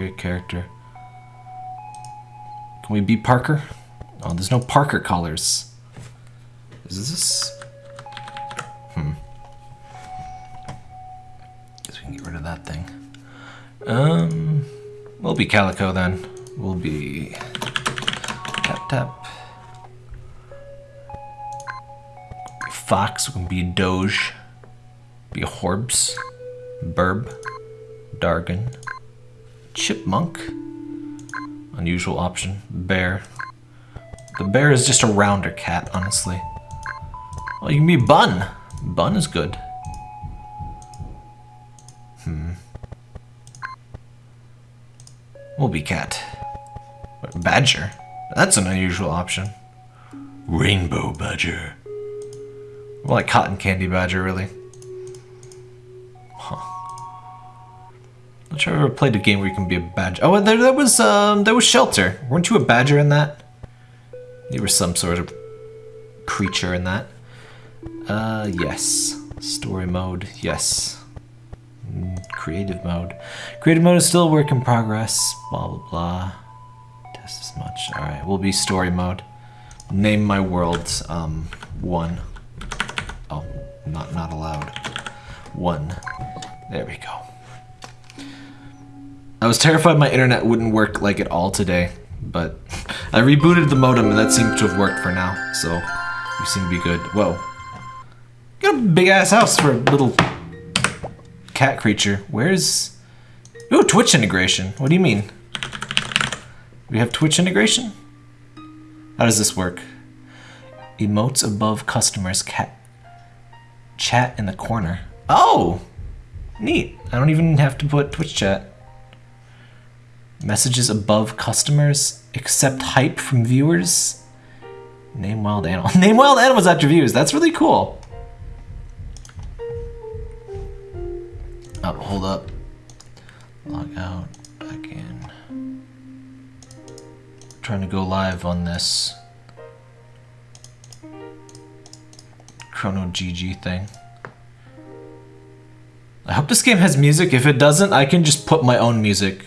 Create character. Can we be Parker? Oh, there's no Parker colors. Is this? Hmm. Guess we can get rid of that thing. Um, we'll be Calico then. We'll be tap tap. Fox we can be Doge. Be Horbs. Burb. Dargon. Chipmunk. Unusual option. Bear. The bear is just a rounder cat, honestly. Well, you can be Bun. Bun is good. Hmm. We'll be cat. Badger. That's an unusual option. Rainbow badger. More like cotton candy badger, really. Not sure I've ever played a game where you can be a badger. Oh, there, there was um, there was Shelter. Weren't you a badger in that? You were some sort of creature in that. Uh, yes. Story mode, yes. Mm, creative mode. Creative mode is still a work in progress. Blah, blah, blah. Test as much. Alright, we'll be story mode. Name my world, um, one. Oh, not, not allowed. One. There we go. I was terrified my internet wouldn't work like at all today, but I rebooted the modem and that seems to have worked for now, so we seem to be good. Whoa. Got a big ass house for a little cat creature. Where's... Ooh, Twitch integration. What do you mean? We have Twitch integration? How does this work? Emotes above customers cat chat in the corner. Oh! Neat. I don't even have to put Twitch chat. Messages above customers. Accept hype from viewers. Name wild animal. Name wild animals after views. That's really cool. Oh, hold up. Log out. Back in. Trying to go live on this. Chrono GG thing. I hope this game has music. If it doesn't, I can just put my own music.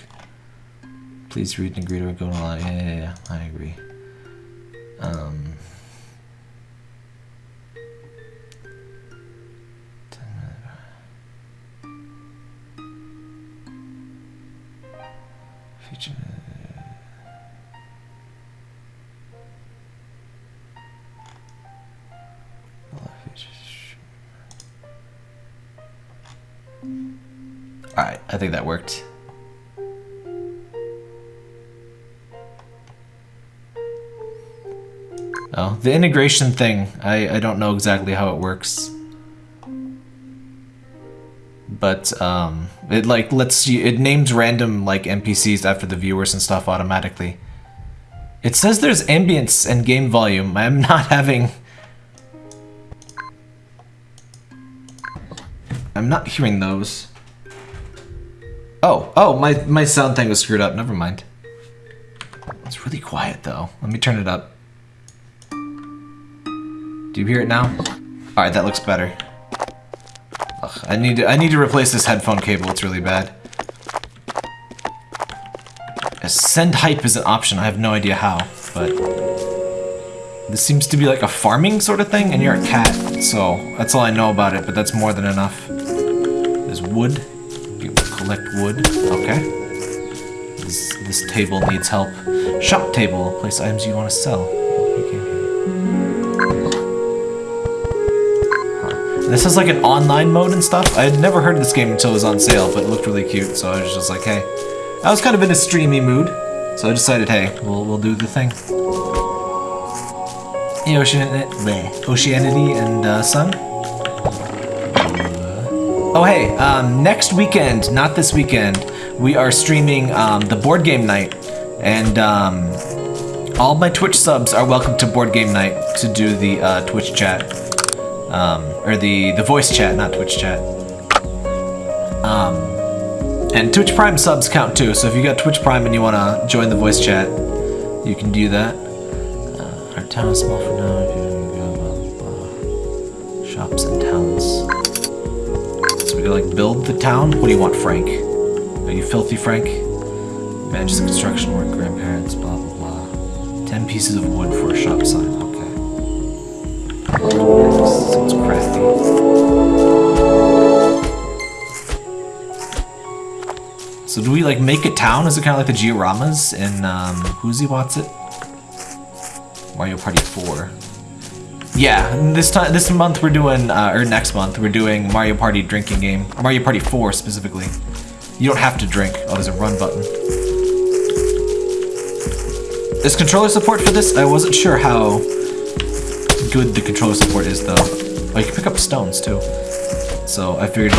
Please read and agree to go to live. Yeah, yeah, yeah. I agree. Um. Feature. Alright, I think that worked. Oh, the integration thing, I, I don't know exactly how it works. But, um, it like lets you, it names random like NPCs after the viewers and stuff automatically. It says there's ambience and game volume. I'm not having... I'm not hearing those. Oh, oh, my, my sound thing was screwed up. Never mind. It's really quiet though. Let me turn it up. Do you hear it now? All right, that looks better. Ugh, I need to, I need to replace this headphone cable. It's really bad. Send hype is an option. I have no idea how, but this seems to be like a farming sort of thing, and you're a cat, so that's all I know about it. But that's more than enough. There's wood. You collect wood. Okay. This, this table needs help. Shop table. Place items you want to sell. This has like an online mode and stuff. I had never heard of this game until it was on sale, but it looked really cute, so I was just like, hey. I was kind of in a streamy mood, so I decided, hey, we'll, we'll do the thing. Hey, Oceanity, Oceanity and uh, Sun. Oh, hey, um, next weekend, not this weekend, we are streaming um, the board game night, and um, all my Twitch subs are welcome to board game night to do the uh, Twitch chat. Um, or the, the voice chat, not Twitch chat. Um, and Twitch Prime subs count too, so if you got Twitch Prime and you want to join the voice chat, you can do that. Uh, our town is small for now. If you go, shops and towns. So we like build the town. What do you want, Frank? Are you filthy, Frank? Manages the construction work, grandparents, blah blah blah. Ten pieces of wood for a shop sign, okay. Sounds. So do we like make a town? Is it kind of like the Dioramas in um, Who's He What's It? Mario Party 4. Yeah, this time, this month we're doing, uh, or next month we're doing Mario Party drinking game. Mario Party 4 specifically. You don't have to drink. Oh, there's a run button. Is controller support for this? I wasn't sure how good the controller support is though. Oh, you can pick up stones too. So I figured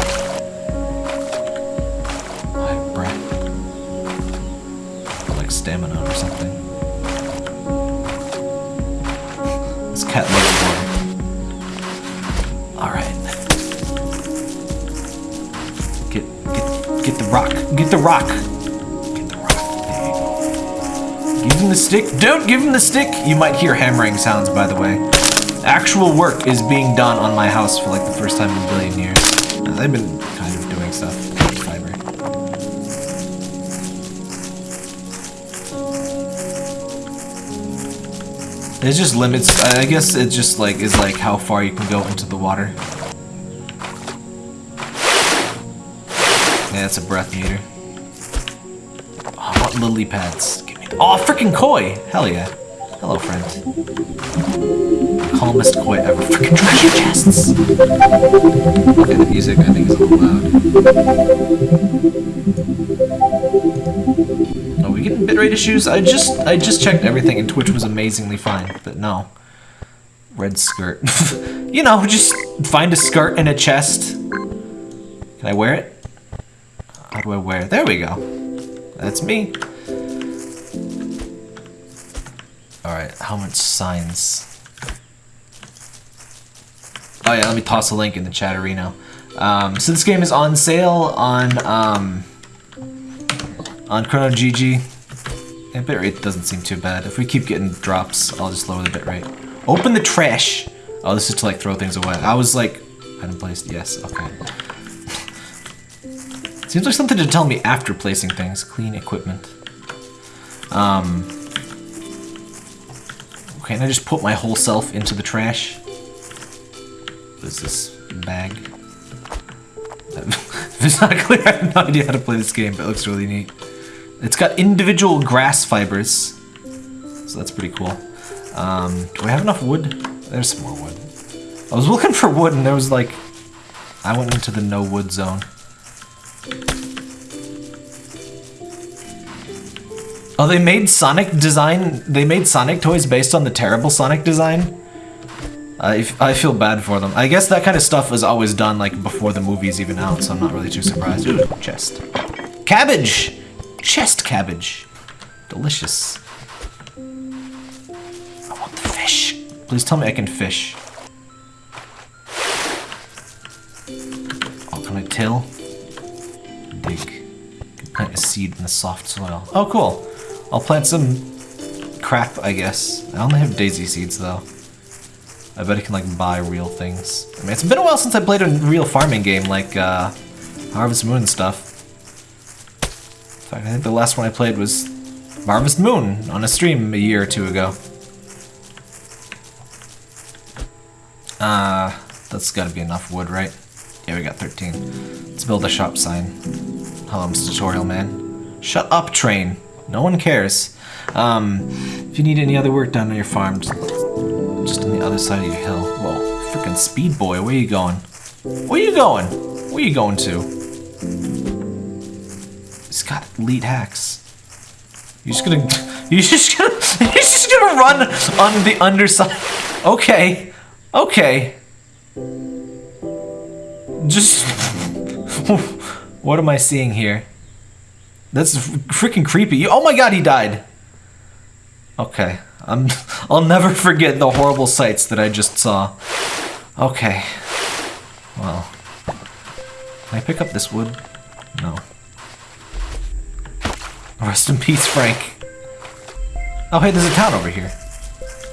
like stamina or something. This cat loves water. Alright. Get get get the rock. Get the rock. Give him the stick. Don't give him the stick! You might hear hammering sounds by the way. Actual work is being done on my house for like the first time in a billion years. I've been kind of doing stuff. Fiber. There's just limits. I guess it just like is like how far you can go into the water. Yeah, it's a breath meter. Oh, want lily pads. Give me. Oh, freaking koi! Hell yeah. Hello, friend. Calmest koi ever. Freaking treasure chests. Okay, the music I think is a little loud. Are we getting bitrate issues? I just I just checked everything and Twitch was amazingly fine, but no. Red skirt. you know, just find a skirt and a chest. Can I wear it? How do I wear it? There we go. That's me. Alright, how much signs? Oh yeah, let me toss a link in the chat arena. Um, so this game is on sale on um, on Chrono GG. And bitrate doesn't seem too bad. If we keep getting drops, I'll just lower the bitrate. Open the trash! Oh, this is to like throw things away. I was like, item placed, yes, okay. Seems like something to tell me after placing things. Clean equipment. Um, okay, and I just put my whole self into the trash. Is this bag? if it's not clear, I have no idea how to play this game, but it looks really neat. It's got individual grass fibers, so that's pretty cool. Um, do I have enough wood? There's some more wood. I was looking for wood and there was like... I went into the no wood zone. Oh, they made Sonic design... They made Sonic toys based on the terrible Sonic design? I, I feel bad for them. I guess that kind of stuff is always done like before the movie's even out, so I'm not really too surprised. Ooh, chest. Cabbage! Chest cabbage. Delicious. I want the fish. Please tell me I can fish. Oh, can I till? Dig. Plant a seed in the soft soil. Oh, cool. I'll plant some crap, I guess. I only have daisy seeds, though. I bet I can, like, buy real things. I mean, it's been a while since I played a real farming game, like, uh, Harvest Moon stuff. In fact, I think the last one I played was Harvest Moon on a stream a year or two ago. Uh, that's gotta be enough wood, right? Yeah, we got 13. Let's build a shop sign. Hello, Mr. Tutorial Man. Shut up, train. No one cares. Um, if you need any other work done on your farm, just, on the other side of your hill. Whoa, freaking speed boy, where you going? Where you going? Where you going to? He's got elite hacks. You're just gonna, you're just gonna, you're just gonna run on the underside. Okay, okay. Just, what am I seeing here? That's freaking creepy. Oh my god, he died. Okay, I'm, I'll never forget the horrible sights that I just saw. Okay, well, can I pick up this wood? No. Rest in peace, Frank. Oh, hey, there's a town over here.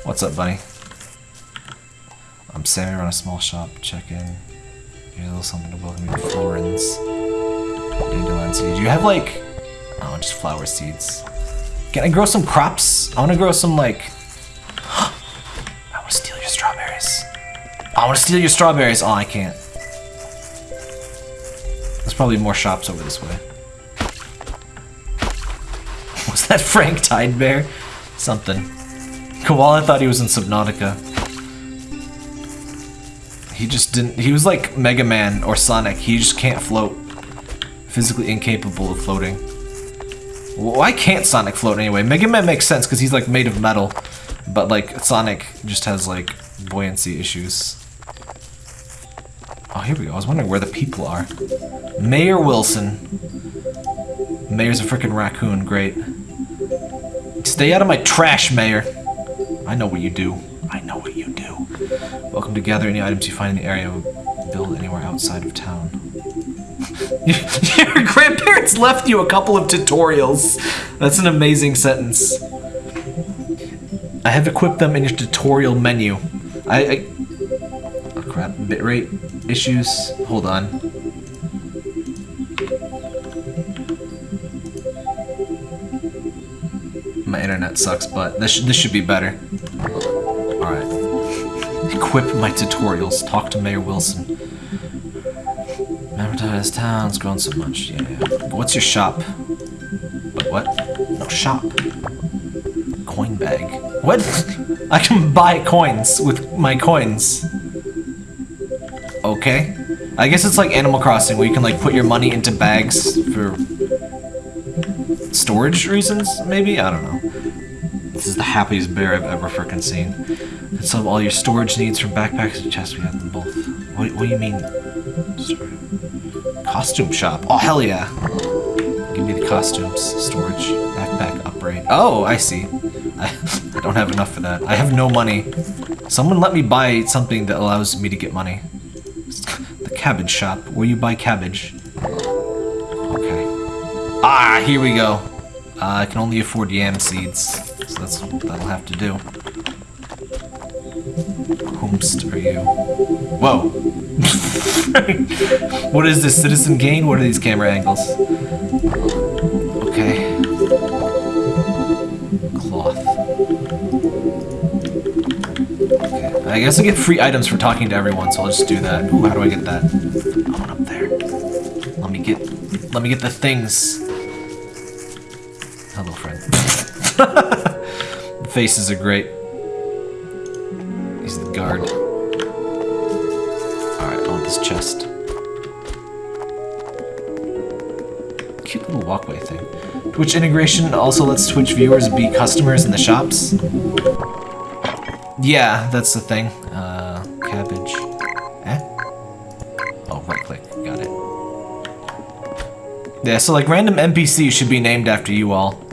What's up, buddy? I'm Sammy, run a small shop. Check in. Here's a little something to welcome you to Florence. Dandelion. Do you have, like, Oh, just flower seeds. Can I grow some crops? I want to grow some, like... I want to steal your strawberries. I want to steal your strawberries. Oh, I can't. There's probably more shops over this way. Was that Frank Tide Bear? Something. Koala thought he was in Subnautica. He just didn't. He was like Mega Man or Sonic. He just can't float. Physically incapable of floating. Why can't Sonic float anyway? Mega Man makes sense because he's like made of metal. But like Sonic just has like buoyancy issues. Oh, here we go. I was wondering where the people are. Mayor Wilson. Mayor's a freaking raccoon. Great. Stay out of my trash, Mayor. I know what you do. I know what you do. Welcome to gather any items you find in the area. Build anywhere outside of town. Your grandparents left you a couple of tutorials. That's an amazing sentence. I have equipped them in your tutorial menu. I, I oh crap, bitrate issues. Hold on. My internet sucks, but this, this should be better. Alright. Equip my tutorials. Talk to Mayor Wilson. Advertised town's grown so much. Yeah, yeah. What's your shop? Wait, what? No, shop. Coin bag. What? I can buy coins with my coins. Okay. I guess it's like Animal Crossing where you can like put your money into bags for storage reasons, maybe? I don't know. This is the happiest bear I've ever freaking seen. Can solve all your storage needs from backpacks to chests. We have them both. What, what do you mean? Costume shop. Oh, hell yeah. Give me the costumes. Storage. Backpack upgrade. Oh, I see. I, don't have enough for that. I have no money. Someone let me buy something that allows me to get money. The cabbage shop, where you buy cabbage. Okay. Ah, here we go. Uh, I can only afford yam seeds, so that's what that'll have to do. Whomst are you? Whoa. what is this, Citizen Kane? What are these camera angles? Okay. Cloth. Okay. I guess I get free items for talking to everyone, so I'll just do that. Ooh, how do I get that? Oh, I want up there. Let me get let me get the things. Hello, friend. faces are great. Twitch integration also lets Twitch viewers be customers in the shops. Yeah, that's the thing. Uh, cabbage. Eh? Oh, right click. Got it. Yeah, so like random NPCs should be named after you all.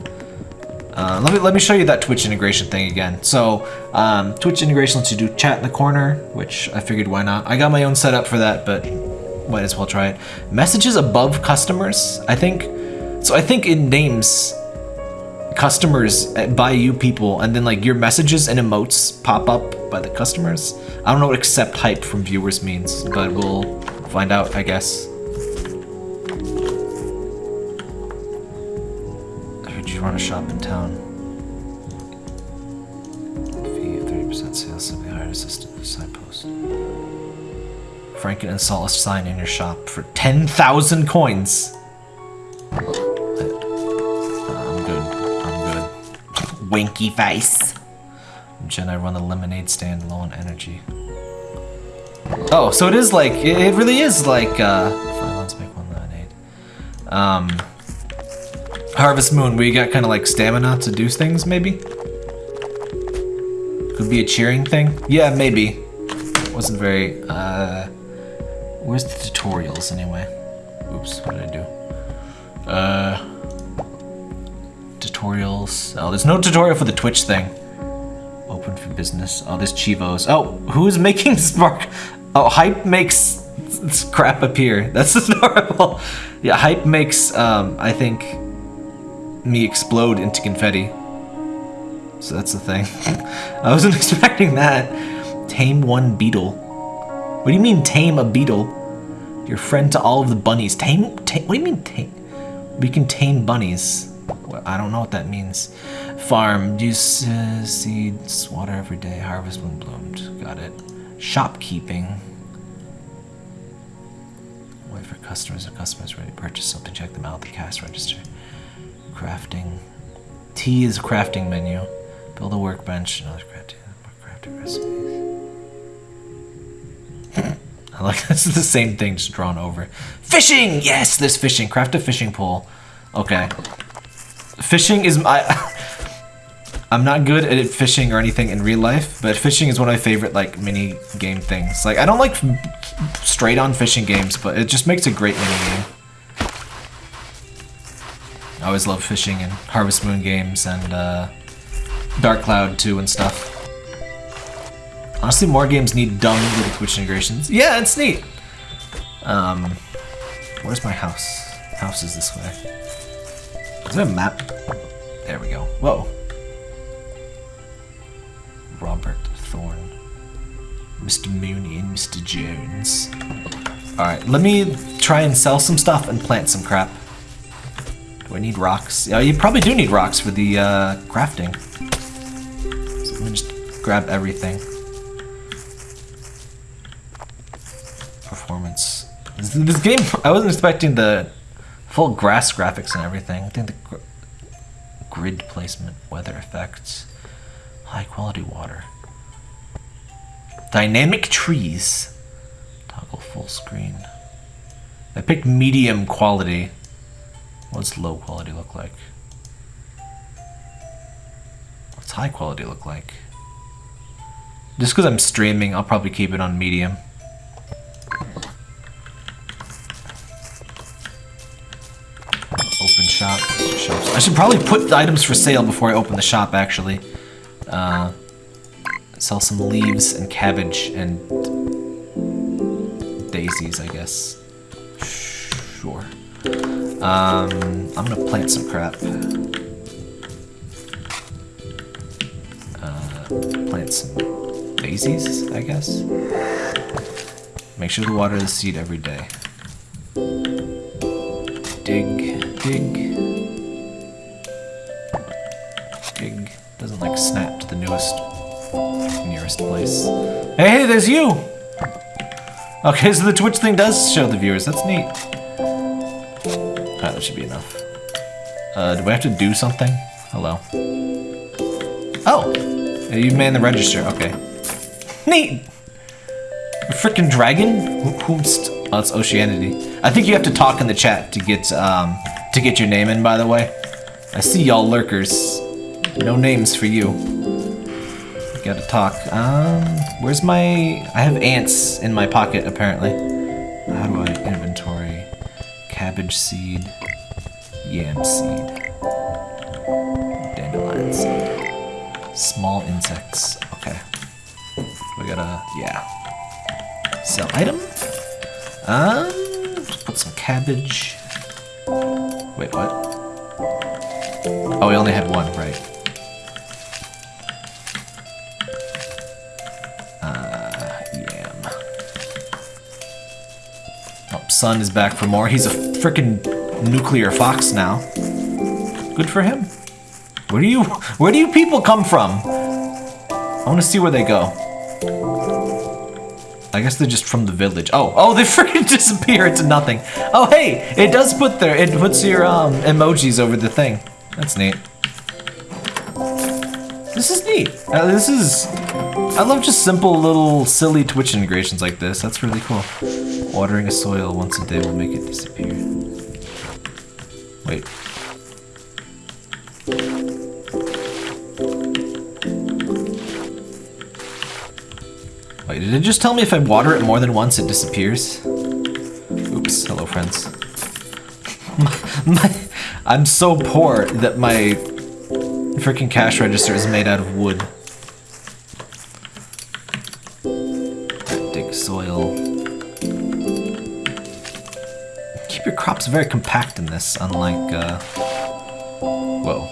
Uh, let me let me show you that Twitch integration thing again. So um, Twitch integration lets you do chat in the corner, which I figured why not. I got my own setup for that, but might as well try it. Messages above customers. I think so. I think it names customers uh, by you people, and then like your messages and emotes pop up by the customers. I don't know what accept hype from viewers means, but we'll find out, I guess. I heard you run a shop in town. Fee of 30% sales, simply hire an assistant for side post. Franken and a sign in your shop for 10,000 coins. Winky face. Jen, I run the lemonade stand low on energy. Oh, so it is like, it really is like, uh, five make one lemonade. Um, Harvest Moon, where you got kind of like stamina to do things, maybe? Could be a cheering thing? Yeah, maybe. Wasn't very, uh... Where's the tutorials, anyway? Oops, what did I do? Uh... Tutorials... Oh, there's no tutorial for the Twitch thing. Open for business. Oh, there's Chivos. Oh, who's making Spark? Oh, Hype makes crap appear. That's adorable. Yeah, Hype makes, um, I think me explode into confetti. So that's the thing. I wasn't expecting that. Tame one beetle. What do you mean tame a beetle? Your friend to all of the bunnies. Tame, tame what do you mean tame? We can tame bunnies. I don't know what that means. Farm. Use uh, seeds, water every day. Harvest when bloomed. Got it. Shopkeeping. Wait for customers and customers ready to purchase something. Check them out at the cash register. Crafting. Tea is a crafting menu. Build a workbench. Another crafting, crafting recipes. I like this is the same thing just drawn over. Fishing! Yes, there's fishing. Craft a fishing pole. Okay. Fishing is my I'm not good at fishing or anything in real life, but fishing is one of my favorite like mini game things. Like I don't like straight on fishing games, but it just makes a great mini game. I always love fishing in Harvest Moon games and uh, Dark Cloud 2 and stuff. Honestly, more games need dumb little Twitch integrations. Yeah, it's neat. Um, where's my house? House is this way. Is a map? There we go. Whoa. Robert Thorne. Mr. Mooney and Mr. Jones. Alright, let me try and sell some stuff and plant some crap. Do I need rocks? Yeah, you probably do need rocks for the uh, crafting. So let me just grab everything. performance. This, game, I wasn't expecting the full grass graphics and everything. I think the gr grid placement, weather effects, high quality water, dynamic trees, toggle full screen. I picked medium quality. What's low quality look like? What's high quality look like? Just because I'm streaming, I'll probably keep it on medium. Shop. Shops. I should probably put items for sale before I open the shop, actually. Uh, sell some leaves and cabbage and daisies, I guess. Sure. Um, I'm gonna plant some crap. Uh, plant some daisies, I guess. Make sure to water the seed every day. Dig, dig. Dig. Doesn't like snap to the newest, nearest place. Hey, hey, there's you! Okay, so the Twitch thing does show the viewers. That's neat. Alright, that should be enough. Uh, do we have to do something? Hello. Oh! You man the register. Okay. Neat! A freaking dragon? Oh, it's Oceanity. I think you have to talk in the chat to get um to get your name in. By the way, I see y'all lurkers. No names for you. Gotta talk. Um, where's my? I have ants in my pocket apparently. How do I inventory? Cabbage seed, yam seed, dandelion seed, small insects. Okay. We gotta yeah. Sell item. Um, put some cabbage. Sun is back for more. He's a freaking nuclear fox now. Good for him. Where do you, where do you people come from? I want to see where they go. I guess they're just from the village. Oh, oh, they freaking disappear into nothing. Oh, hey, it does put there, it puts your um, emojis over the thing. That's neat. This is neat. Uh, this is, I love just simple little silly Twitch integrations like this. That's really cool. Watering a soil once a day will make it disappear. Wait. Wait, did it just tell me if I water it more than once, it disappears? Oops, hello friends. my, my, I'm so poor that my freaking cash register is made out of wood. Very compact in this, unlike, uh... Whoa.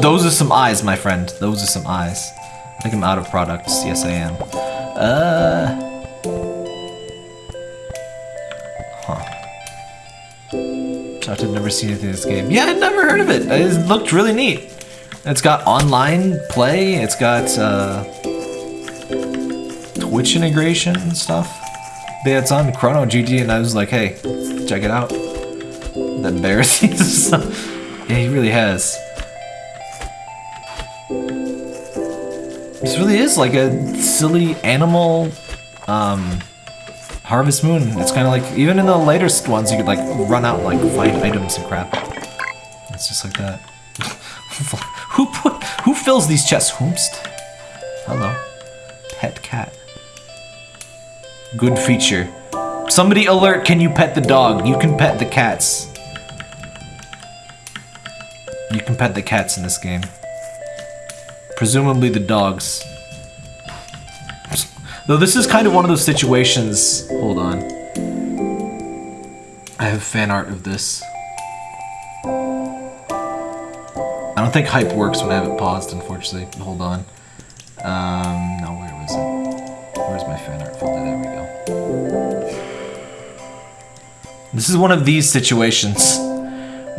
Those are some eyes, my friend. Those are some eyes. I think I'm out of products. Yes, I am. Uh. Huh. I've never seen anything in this game. Yeah, I'd never heard of it. It looked really neat. It's got online play. It's got uh, Twitch integration and stuff. Yeah, it's on Chrono GG, and I was like, hey, check it out. That embarrassing. Yeah, he really has. This really is like a silly animal um, Harvest Moon. It's kind of like, even in the latest ones, you could like run out and like find items and crap. It's just like that. who put, who fills these chests? Whomst? Hello. Pet cat. Good feature. Somebody alert, can you pet the dog? You can pet the cats. You can pet the cats in this game. Presumably the dogs. Though this is kind of one of those situations... Hold on. I have fan art of this. I don't think hype works when I have it paused, unfortunately. Hold on. Um, no, where was it? Where's my fan art folder? There we go. This is one of these situations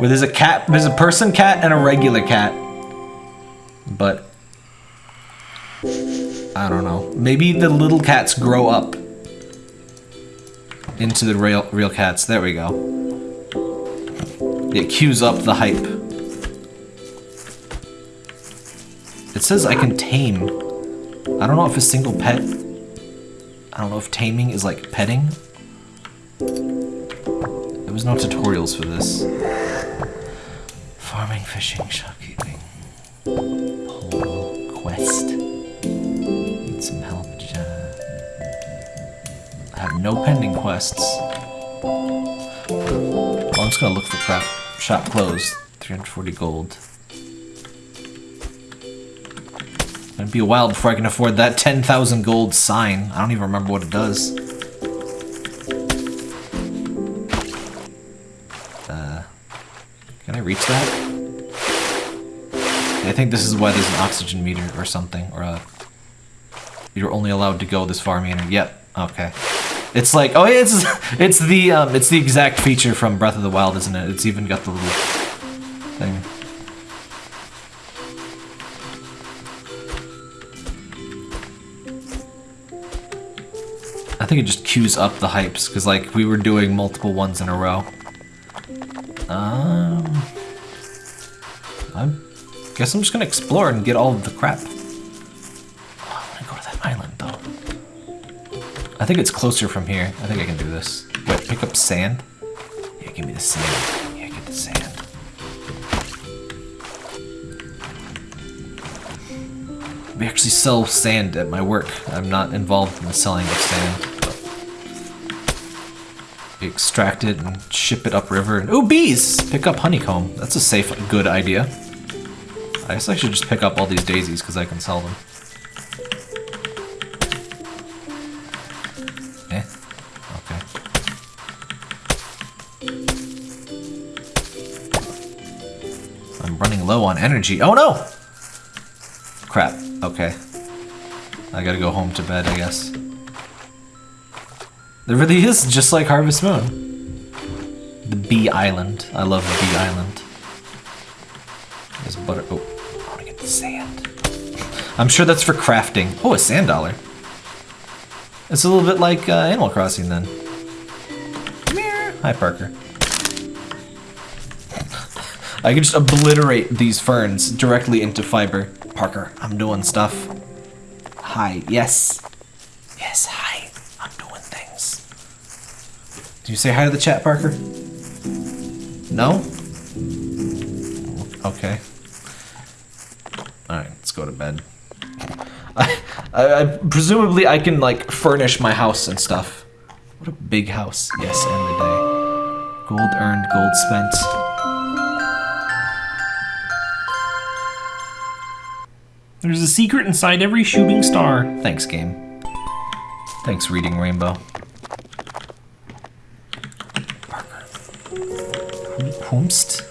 where there's a cat, there's a person cat and a regular cat. But I don't know. Maybe the little cats grow up into the real real cats. There we go. It cues up the hype. It says I can tame. I don't know if a single pet. I don't know if taming is like petting. There was no tutorials for this. Farming, fishing, shopkeeping. Pole quest. Need some help. I have no pending quests. Well, I'm just gonna look for crap. Shop closed. 340 gold. It'd be a while before I can afford that 10,000 gold sign. I don't even remember what it does. Uh, can I reach that? I think this is why there's an oxygen meter or something, or a... You're only allowed to go this far meter. Yep, okay. It's like, oh, it's it's the um, it's the exact feature from Breath of the Wild, isn't it? It's even got the little thing. I think it just queues up the hypes, because like we were doing multiple ones in a row. I guess I'm just gonna explore and get all of the crap. Oh, I wanna go to that island though. I think it's closer from here. I think I can do this. Wait, pick up sand? Yeah, give me the sand. Yeah, get the sand. We actually sell sand at my work. I'm not involved in the selling of sand. We extract it and ship it upriver. And, oh, bees! Pick up honeycomb. That's a safe, good idea. I guess I should just pick up all these daisies because I can sell them. Eh? Okay. I'm running low on energy. Oh no! Crap. Okay. I gotta go home to bed, I guess. There really is, just like Harvest Moon. The Bee Island. I love the Bee Island. There's butter. Oh, I'm sure that's for crafting. Oh, a sand dollar. It's a little bit like uh, Animal Crossing then. Come here. Hi, Parker. I can just obliterate these ferns directly into fiber. Parker, I'm doing stuff. Hi, yes. Yes, hi. I'm doing things. Do you say hi to the chat, Parker? No? Okay. Alright, let's go to bed. I, I, I, presumably I can like furnish my house and stuff. What a big house. Yes, end the day. Gold earned, gold spent. There's a secret inside every shooting star. Thanks, game. Thanks, Reading Rainbow. Parker.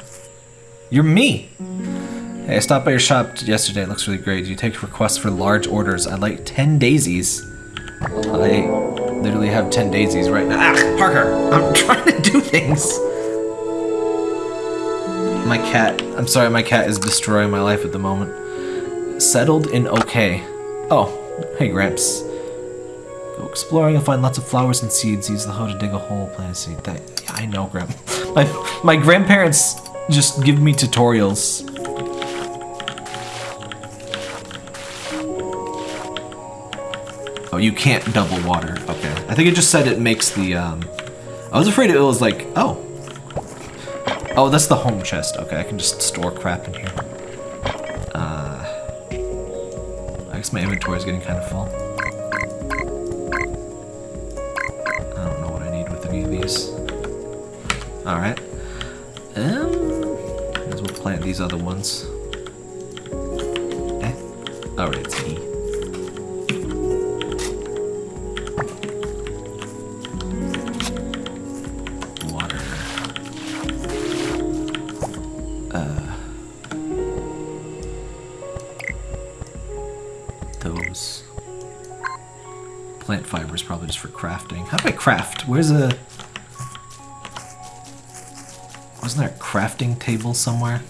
You're me! Hey, I stopped by your shop yesterday. It looks really great. Do You take requests for large orders. I'd like 10 daisies. I literally have 10 daisies right now. Ah, Parker! I'm trying to do things! my cat. I'm sorry, my cat is destroying my life at the moment. Settled in okay. Oh, hey Gramps. Go exploring and find lots of flowers and seeds. Use the hoe to dig a hole, plant a seed. That, yeah, I know, Gramp. My my grandparents just give me tutorials. You can't double water. Okay. I think it just said it makes the, um... I was afraid it was like, oh. Oh, that's the home chest. Okay, I can just store crap in here. Uh... I guess my inventory is getting kind of full. I don't know what I need with any of these. Alright. Um... Might as well plant these other ones. Eh? Alright, it's E. Where's a? Wasn't there a crafting table somewhere?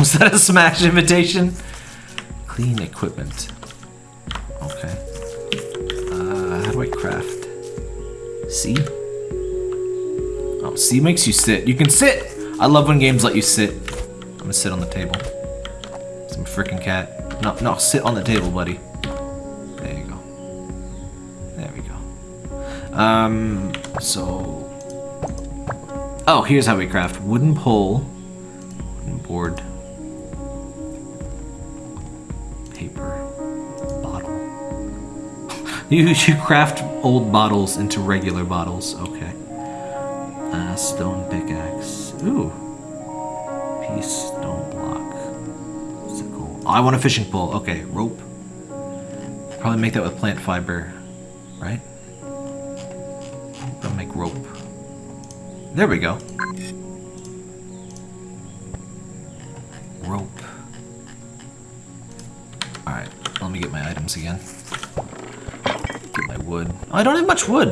Was that a smash invitation? Clean equipment. Okay. Uh, how do I craft? C? Oh, C makes you sit. You can sit! I love when games let you sit. I'm gonna sit on the table. Some freaking cat. No, no, sit on the table, buddy. Um, so... Oh, here's how we craft. Wooden pole. Wooden board. Paper. Bottle. You, you craft old bottles into regular bottles. Okay. Uh, stone pickaxe. Ooh. Piece, stone block. Sickle. Oh, I want a fishing pole. Okay, rope. Probably make that with plant fiber, right? I'll make rope. There we go. Rope. Alright, let me get my items again. Get my wood. Oh, I don't have much wood.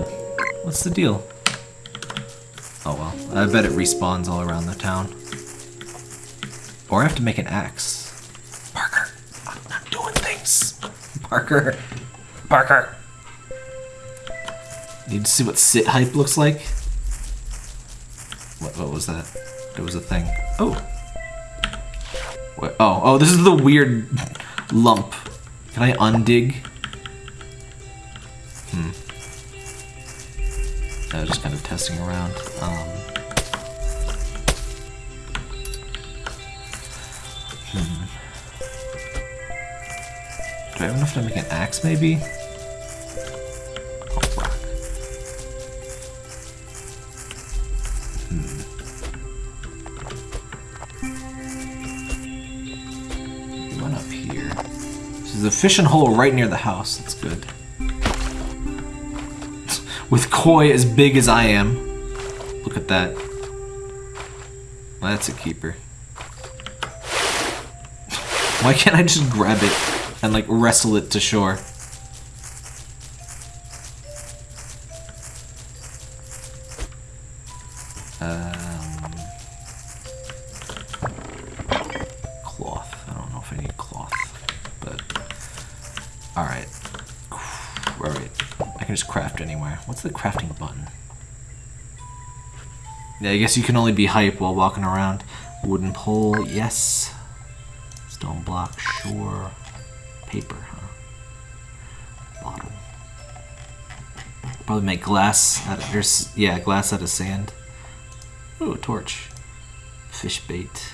What's the deal? Oh well, I bet it respawns all around the town. Or I have to make an axe. Parker, I'm, I'm doing things. Parker, Parker. Need to see what sit hype looks like. What, what was that? There was a thing. Oh. What? Oh, oh, this is the weird lump. Can I undig? Hmm. I was just kind of testing around. Um, hmm. Do I have enough to make an axe, maybe? Fishing hole right near the house. That's good with koi as big as I am. Look at that. That's a keeper. Why can't I just grab it and like wrestle it to shore? I guess you can only be hype while walking around. Wooden pole, yes. Stone block, sure. Paper, huh? Bottle. Probably make glass out of, yeah, glass out of sand. Ooh, torch. Fish bait.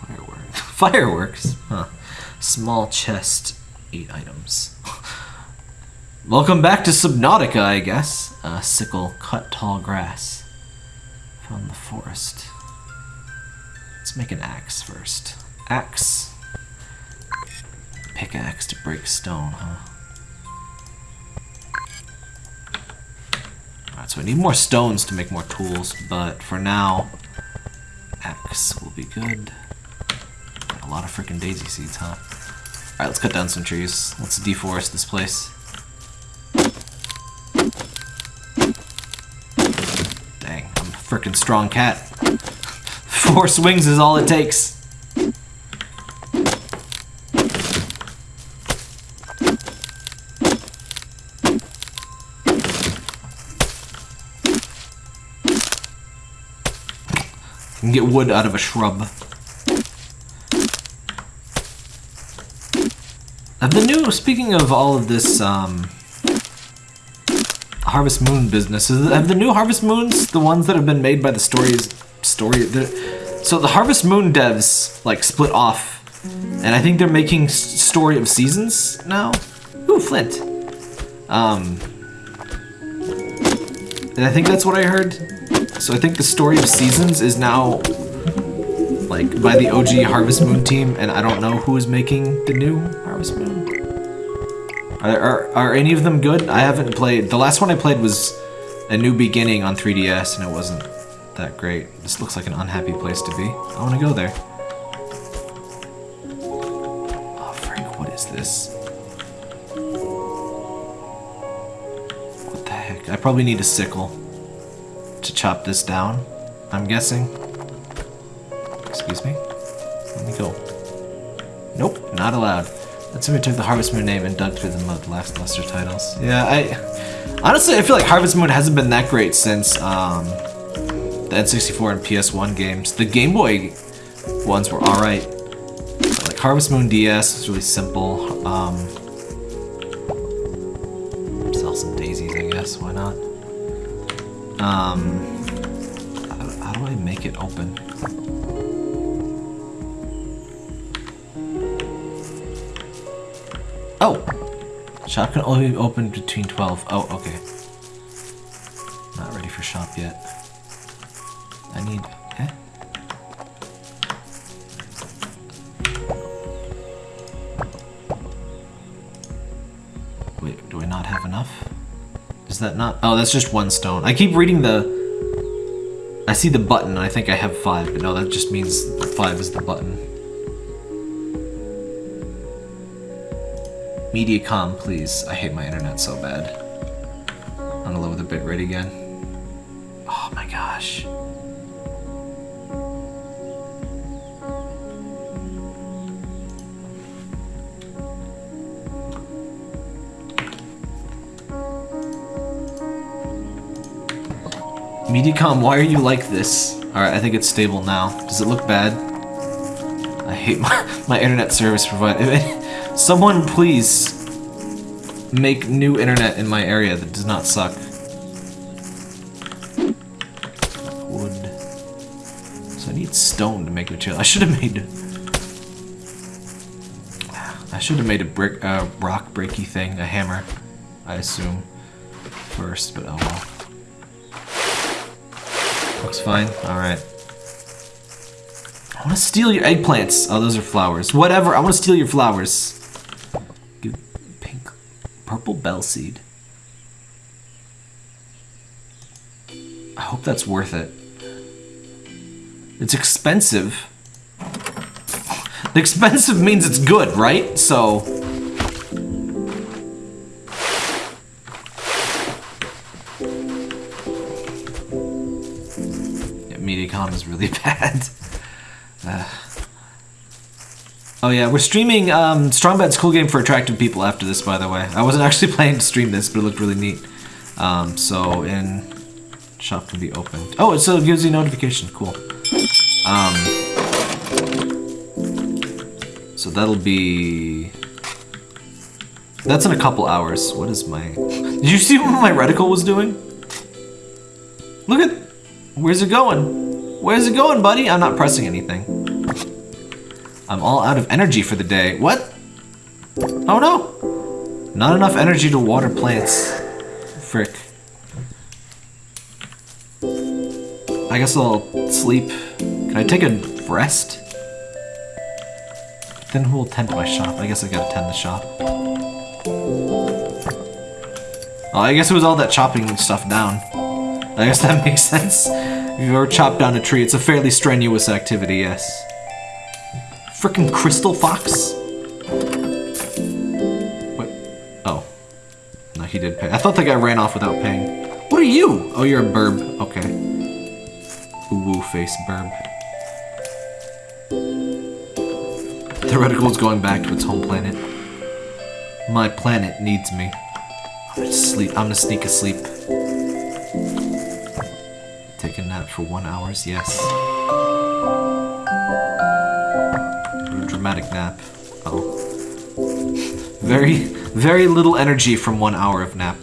Fireworks. Fireworks? Huh. Small chest, eight items. Welcome back to Subnautica, I guess. Uh, sickle, cut tall grass. from the forest. Let's make an axe first. Axe. Pickaxe to break stone, huh? Alright, so we need more stones to make more tools, but for now, axe will be good. A lot of freaking daisy seeds, huh? Alright, let's cut down some trees. Let's deforest this place. Frickin' strong cat. Four swings is all it takes. can get wood out of a shrub. The new, speaking of all of this, um, Harvest Moon business, have the new Harvest Moons, the ones that have been made by the stories, story, so the Harvest Moon devs, like, split off, and I think they're making Story of Seasons now? Ooh, Flint. Um, and I think that's what I heard. So I think the story of seasons is now like by the OG Harvest Moon team, and I don't know who is making the new Harvest Moon. Are, are, are any of them good? I haven't played. The last one I played was A New Beginning on 3DS, and it wasn't that great. This looks like an unhappy place to be. I want to go there. Oh, Frank, what is this? What the heck? I probably need a sickle to chop this down, I'm guessing. Excuse me? Let me go. Nope, not allowed. We took the Harvest Moon name and dug through the mud lackluster titles. Yeah, I... Honestly, I feel like Harvest Moon hasn't been that great since um, the N64 and PS1 games. The Game Boy ones were alright. Like Harvest Moon DS is really simple. Um, sell some daisies, I guess. Why not? Um, how, how do I make it open? Shop can only be open between 12. Oh, okay. Not ready for shop yet. I need... Eh? Wait, do I not have enough? Is that not? Oh, that's just one stone. I keep reading the... I see the button, I think I have five, but no, that just means five is the button. Mediacom, please. I hate my internet so bad. I'm gonna lower the bitrate again. Oh my gosh. Mediacom, why are you like this? Alright, I think it's stable now. Does it look bad? I hate my, my internet service provider. Someone please make new internet in my area that does not suck. Wood. So I need stone to make material. I should have made... I should have made a brick, uh, rock breaky thing, a hammer, I assume, first, but oh well. Looks fine. Alright. I want to steal your eggplants. Oh, those are flowers. Whatever. I want to steal your flowers. Purple bell seed. I hope that's worth it. It's expensive. Expensive means it's good, right? So. Yeah, Mediacom is really bad. Uh. Oh yeah, we're streaming um, Strong Bad's Cool Game for Attractive People after this, by the way. I wasn't actually planning to stream this, but it looked really neat. Um, so, in shop can be opened. Oh, it still gives you notification. Cool. Um, so that'll be... That's in a couple hours. What is my... Did you see what my reticle was doing? Look at... Where's it going? Where's it going, buddy? I'm not pressing anything. I'm all out of energy for the day. What? Oh no! Not enough energy to water plants. Frick. I guess I'll sleep. Can I take a rest? Then who will tend to my shop? I guess I gotta tend the shop. Oh, I guess it was all that chopping stuff down. I guess that makes sense. If you've ever chopped down a tree, it's a fairly strenuous activity, yes. Frickin' crystal fox? What? Oh. No, he did pay. I thought the guy ran off without paying. What are you? Oh, you're a burb. Okay. Woo face burb. The reticle is going back to its home planet. My planet needs me. I'm gonna sleep. I'm gonna sneak asleep. Take a nap for one hours. Yes. Nap. Oh. Very, very little energy from one hour of nap.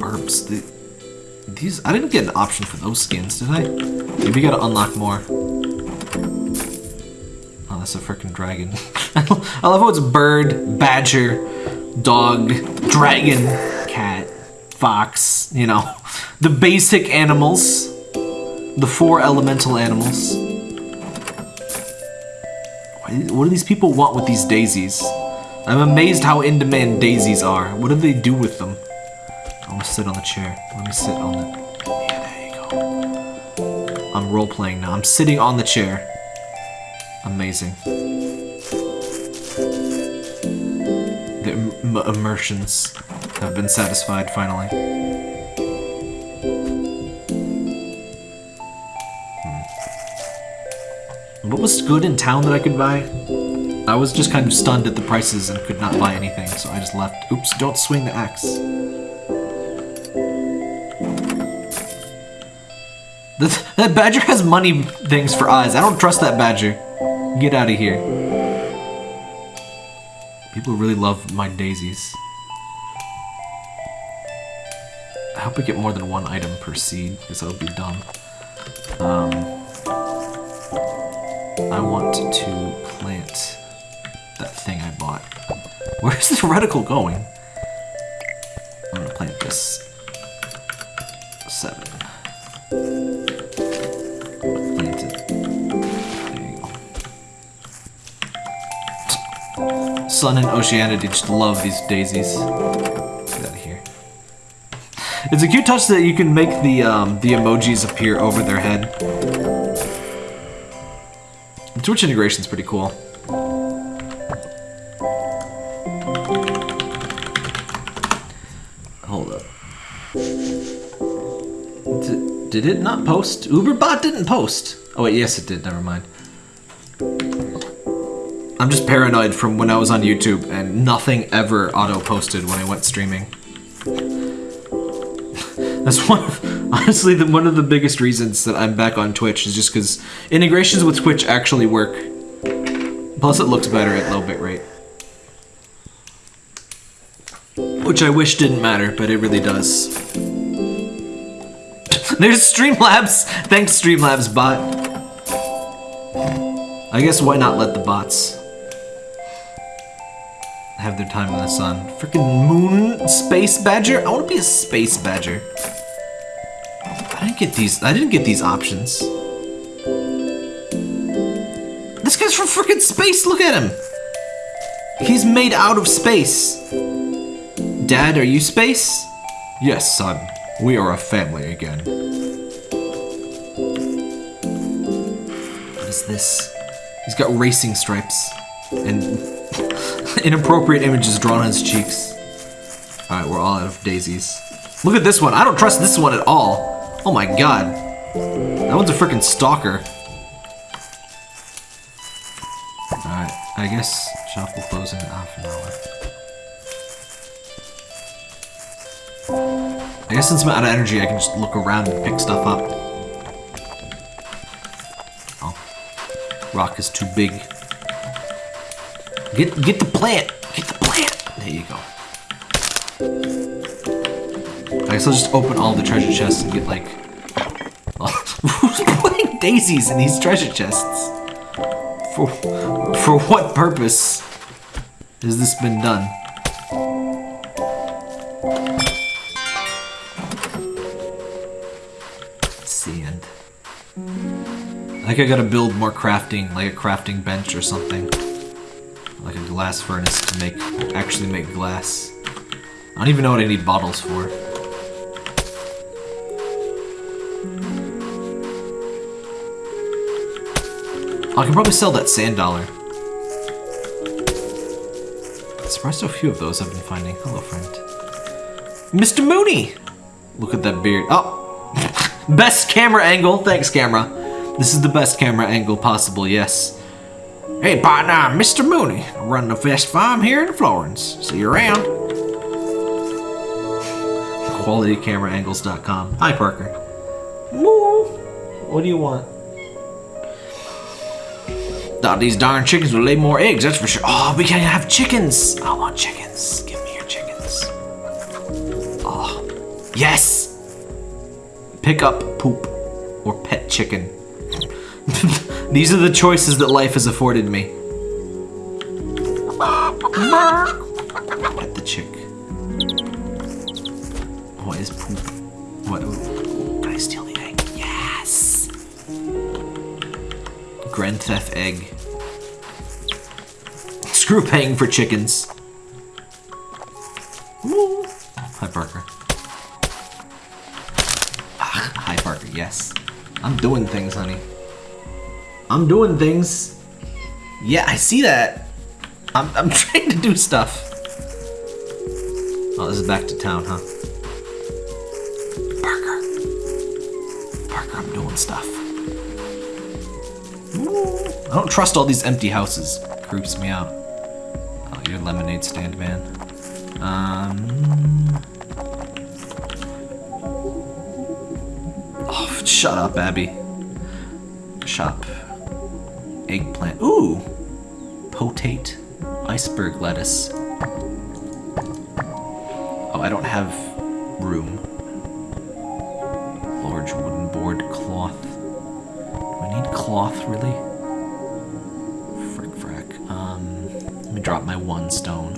Burbs. The, these. I didn't get an option for those skins, did I? Maybe gotta unlock more. Oh, that's a freaking dragon. I love how it's bird, badger, dog, dragon, cat, fox, you know. The basic animals. The four elemental animals. What do these people want with these daisies? I'm amazed how in demand daisies are. What do they do with them? I'm gonna sit on the chair. Let me sit on the. Yeah, there you go. I'm role playing now. I'm sitting on the chair. Amazing. The im- immersions have been satisfied finally. What was good in town that I could buy? I was just kind of stunned at the prices and could not buy anything, so I just left. Oops, don't swing the axe. That, that badger has money things for eyes. I don't trust that badger. Get out of here. People really love my daisies. I hope I get more than one item per seed, because that would be dumb. Um, reticle going? I'm gonna plant this. Seven. Sun and Oceanity just love these daisies. Get out of here. It's a cute touch that you can make the um, the emojis appear over their head. Twitch integration's pretty cool. Did it not post? Uberbot didn't post. Oh wait, yes it did. Never mind. I'm just paranoid from when I was on YouTube and nothing ever auto posted when I went streaming. That's one of, honestly the, one of the biggest reasons that I'm back on Twitch is just because integrations with Twitch actually work. Plus it looks better at low bitrate. Which I wish didn't matter, but it really does. There's Streamlabs! Thanks Streamlabs bot. I guess why not let the bots have their time in the sun. Freaking moon space badger? I want to be a space badger. I didn't get these. I didn't get these options. This guy's from freaking space. Look at him. He's made out of space. Dad, are you space? Yes, son. We are a family again. What is this? He's got racing stripes and inappropriate images drawn on his cheeks. Alright, we're all out of daisies. Look at this one. I don't trust this one at all. Oh my god. That one's a freaking stalker. Alright, I guess shop will close in half an hour. I guess since I'm out of energy, I can just look around and pick stuff up. Oh. Rock is too big. Get get the plant! Get the plant! There you go. I guess I'll just open all the treasure chests and get like... Who's putting daisies in these treasure chests? For, for what purpose has this been done? I think I gotta build more crafting, like a crafting bench or something. Like a glass furnace to make, actually make glass. I don't even know what I need bottles for. I can probably sell that sand dollar. Surprised how few of those I've been finding. Hello, friend. Mr. Mooney! Look at that beard. Oh! best camera angle. Thanks, camera. This is the best camera angle possible, yes. Hey, partner, Mr. Mooney. I run the best farm here in Florence. See you around. QualityCameraAngles.com. Hi, Parker. Moo. What do you want? Thought these darn chickens would lay more eggs, that's for sure. Oh, we can't have chickens. I want chickens. Give me your chickens. Oh, yes. Pick up poop or pet chicken. These are the choices that life has afforded me. Pet the chick. What is poop? What? Can I steal the egg? Yes. Grand Theft egg. Screw paying for chickens. Hi, Parker. Ah, hi, Parker. Yes. I'm doing things, honey. I'm doing things. Yeah, I see that. I'm, I'm trying to do stuff. Oh, this is back to town, huh? Parker. Parker, I'm doing stuff. I don't trust all these empty houses. Creeps me out. Oh, you're lemonade stand man. Um. Oh, shut up, Abby. Shop. Eggplant. Ooh! Potate. Iceberg lettuce. Oh, I don't have room. Large wooden board cloth. Do I need cloth, really? Frick, frack. Um, let me drop my one stone.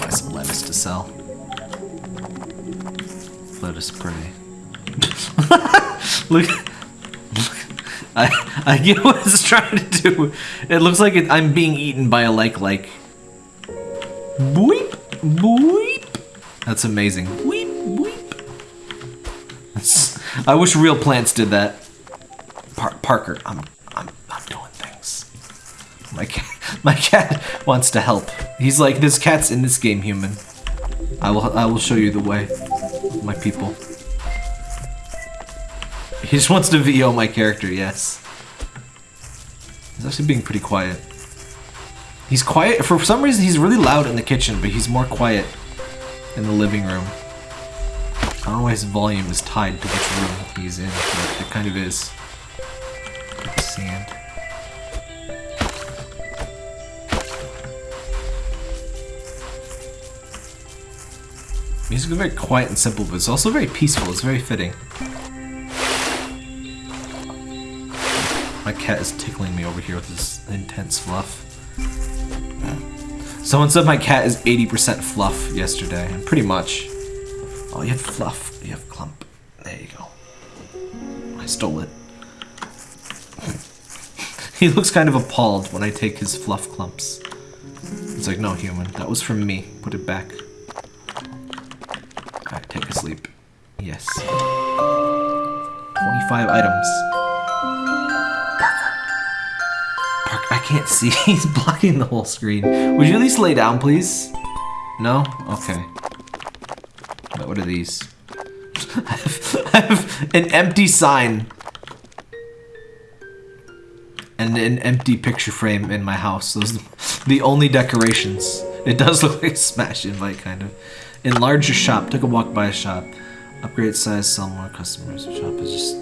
Buy some lettuce to sell. Lettuce pretty. Look. I, I get what it's trying to do. It looks like it, I'm being eaten by a like like. Boop, boop. That's amazing. Weep. That's- I wish real plants did that. Par- Parker, I'm, I'm, I'm doing things. My cat, my cat wants to help. He's like, this cat's in this game, human. I will, I will show you the way, my people. He just wants to VO my character, yes. He's actually being pretty quiet. He's quiet, for some reason he's really loud in the kitchen, but he's more quiet in the living room. I don't know why his volume is tied to which room he's in, but it kind of is. Sand. Music is very quiet and simple, but it's also very peaceful. It's very fitting. My cat is tickling me over here with this intense fluff. Uh, someone said my cat is 80% fluff yesterday, and pretty much. Oh, you have fluff. You have clump. There you go. I stole it. he looks kind of appalled when I take his fluff clumps. It's like, no, human. That was from me. Put it back. Alright, take a sleep. Yes. 25 items. Can't see. He's blocking the whole screen. Would you at least lay down, please? No? Okay. What what are these? I have, I have an empty sign. And an empty picture frame in my house. Those are the only decorations. It does look like a smash invite, kind of. Enlarge your shop. Took a walk by a shop. Upgrade size, sell more customers. Shop is just...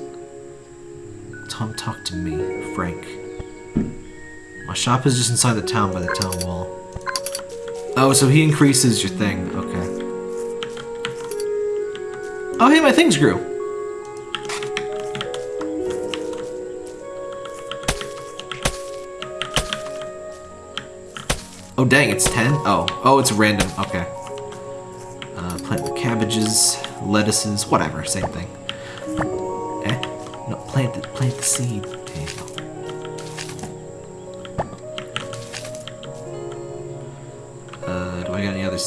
Tom, talk to me, Frank. My shop is just inside the town by the town wall. Oh, so he increases your thing. Okay. Oh, hey, my things grew. Oh, dang, it's 10? Oh, oh, it's random. Okay. Uh, plant the cabbages, lettuces, whatever, same thing. Eh? No, plant the, plant the seed.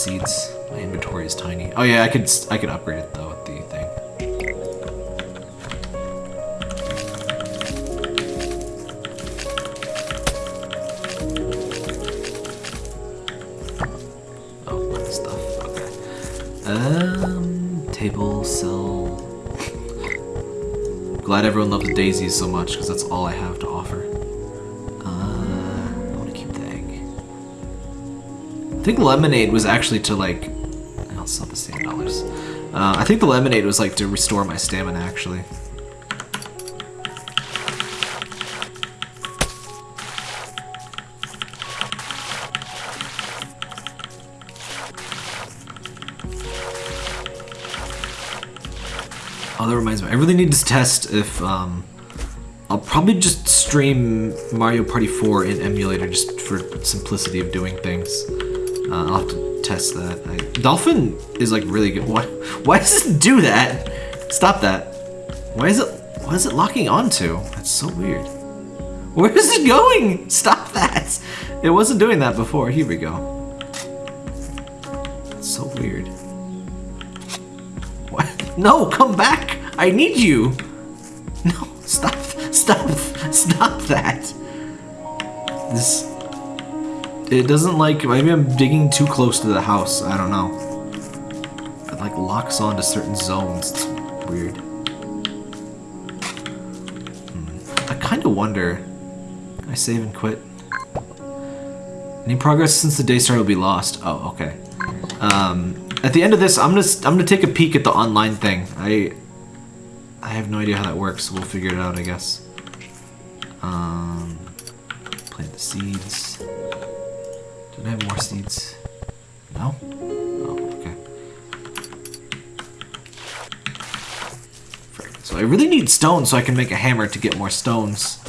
Seeds? My inventory is tiny. Oh yeah, I could I could upgrade it though with the thing. Oh, stuff. Um, table, cell. Glad everyone loves daisies so much because that's all I have to offer. Think lemonade was actually to like. I'll sell the same dollars. Uh, I think the lemonade was like to restore my stamina actually. Oh, that reminds me. I really need to test if um, I'll probably just stream Mario Party 4 in emulator just for simplicity of doing things. Uh, I'll have to test that. I, Dolphin is like really good. Why? Why does it do that? Stop that. Why is it? Why is it locking onto? That's so weird. Where is it going? Stop that! It wasn't doing that before. Here we go. That's so weird. What? No, come back! I need you! No, stop, stop, stop It doesn't like... Maybe I'm digging too close to the house. I don't know. It like locks onto certain zones. It's weird. Hmm. I kind of wonder... I save and quit? Any progress since the day started will be lost. Oh, okay. Um, at the end of this, I'm gonna I'm gonna take a peek at the online thing. I I have no idea how that works. We'll figure it out, I guess. Um, plant the seeds. So I really need stone so I can make a hammer to get more stones.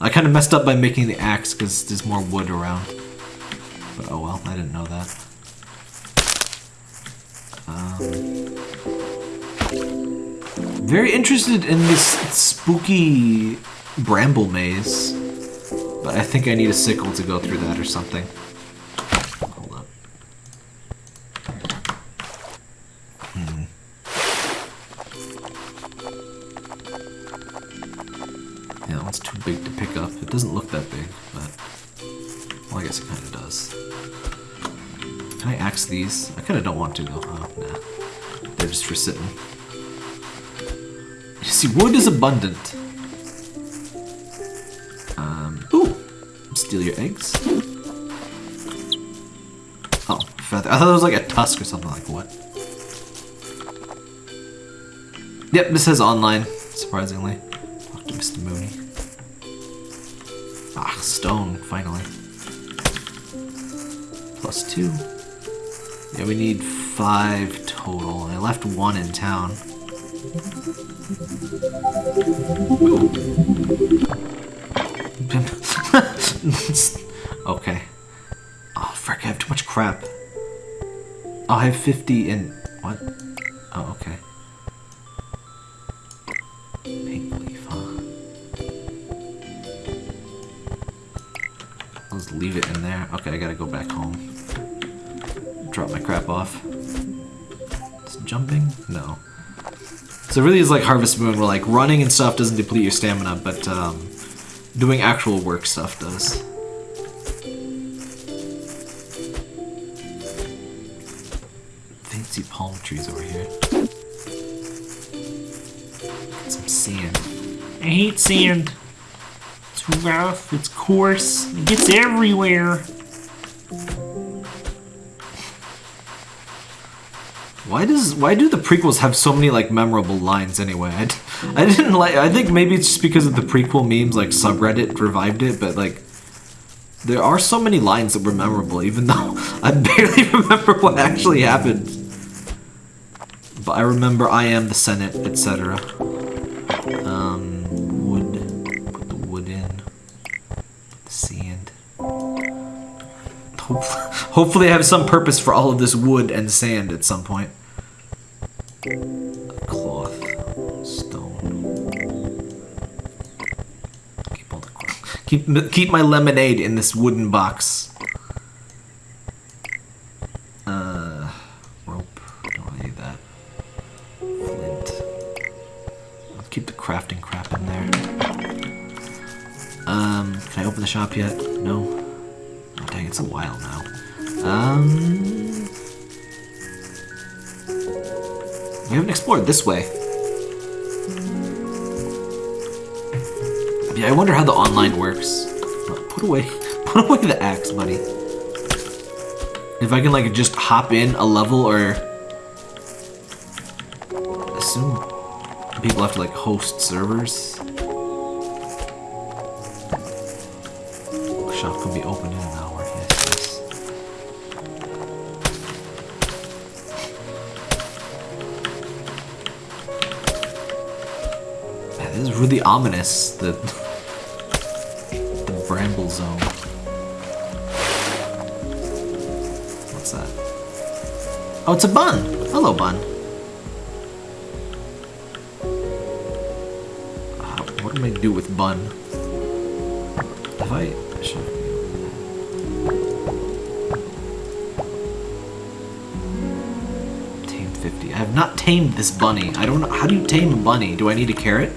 I kind of messed up by making the axe because there's more wood around. But oh well, I didn't know that. Um, very interested in this spooky bramble maze. But I think I need a sickle to go through that or something. Kind of don't want to, though. Oh, nah. They're just for sitting. You see, wood is abundant. Um, ooh! Steal your eggs. Oh, feather. I thought it was like a tusk or something like what? Yep, this says online, surprisingly. Talk to Mr. Mooney. Ah, stone, finally. Plus two. Yeah, we need five total. I left one in town. okay. Oh, frick, I have too much crap. Oh, I have 50 in... So it really is like Harvest Moon, where like running and stuff doesn't deplete your stamina, but um, doing actual work stuff does. Fancy palm trees over here. Some sand. I hate sand. It's rough, it's coarse, it gets everywhere. Does why do the prequels have so many like memorable lines anyway? I, didn't like. I think maybe it's just because of the prequel memes. Like subreddit revived it, but like there are so many lines that were memorable, even though I barely remember what actually happened. But I remember I am the Senate, etc. Um, wood. Put the wood in. Put the sand. Hope- Hopefully, I have some purpose for all of this wood and sand at some point. Keep keep my lemonade in this wooden box. Uh, rope. Don't need that. Flint. I'll keep the crafting crap in there. Um, can I open the shop yet? No. Oh dang, it's a while now. Um, We haven't explored this way. I wonder how the online works. Put away, put away the axe, buddy. If I can like just hop in a level or assume people have to like host servers. Shop can be open in an hour. Yes, yes. Man, this is really ominous. The bramble zone. What's that? Oh, it's a bun. Hello, bun. Uh, what am I do with bun? Have I? Should Tame 50. I have not tamed this bunny. I don't know. How do you tame a bunny? Do I need a carrot?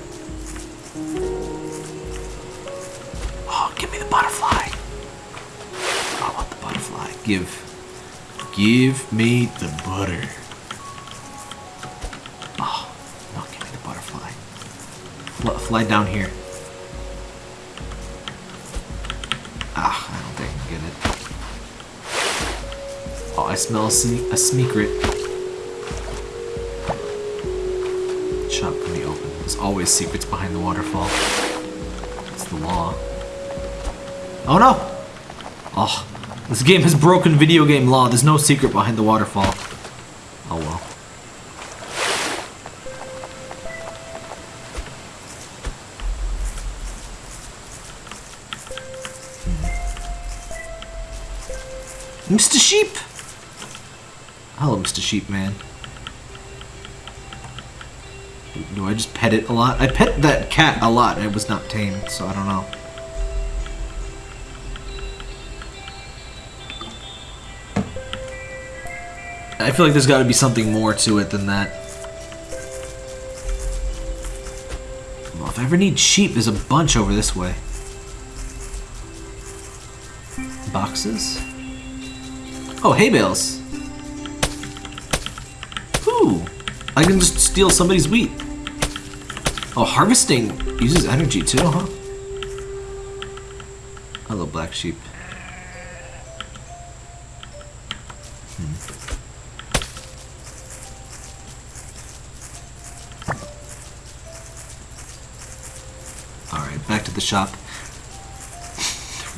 Give. Give me the butter. Oh, no, give me the butterfly. Fly, fly down here. Ah, I don't think I can get it. Oh, I smell a, sne a secret. Shop can be open. There's always secrets behind the waterfall. It's the law. Oh no! Oh, this game has broken video game law. There's no secret behind the waterfall. Oh well. Mr. Sheep! Hello, Mr. Sheep Man. Do I just pet it a lot? I pet that cat a lot. It was not tamed, so I don't know. I feel like there's got to be something more to it than that. Well, if I ever need sheep, there's a bunch over this way. Boxes? Oh, hay bales. Ooh, I can just steal somebody's wheat. Oh, harvesting uses energy too, huh? Hello, black sheep.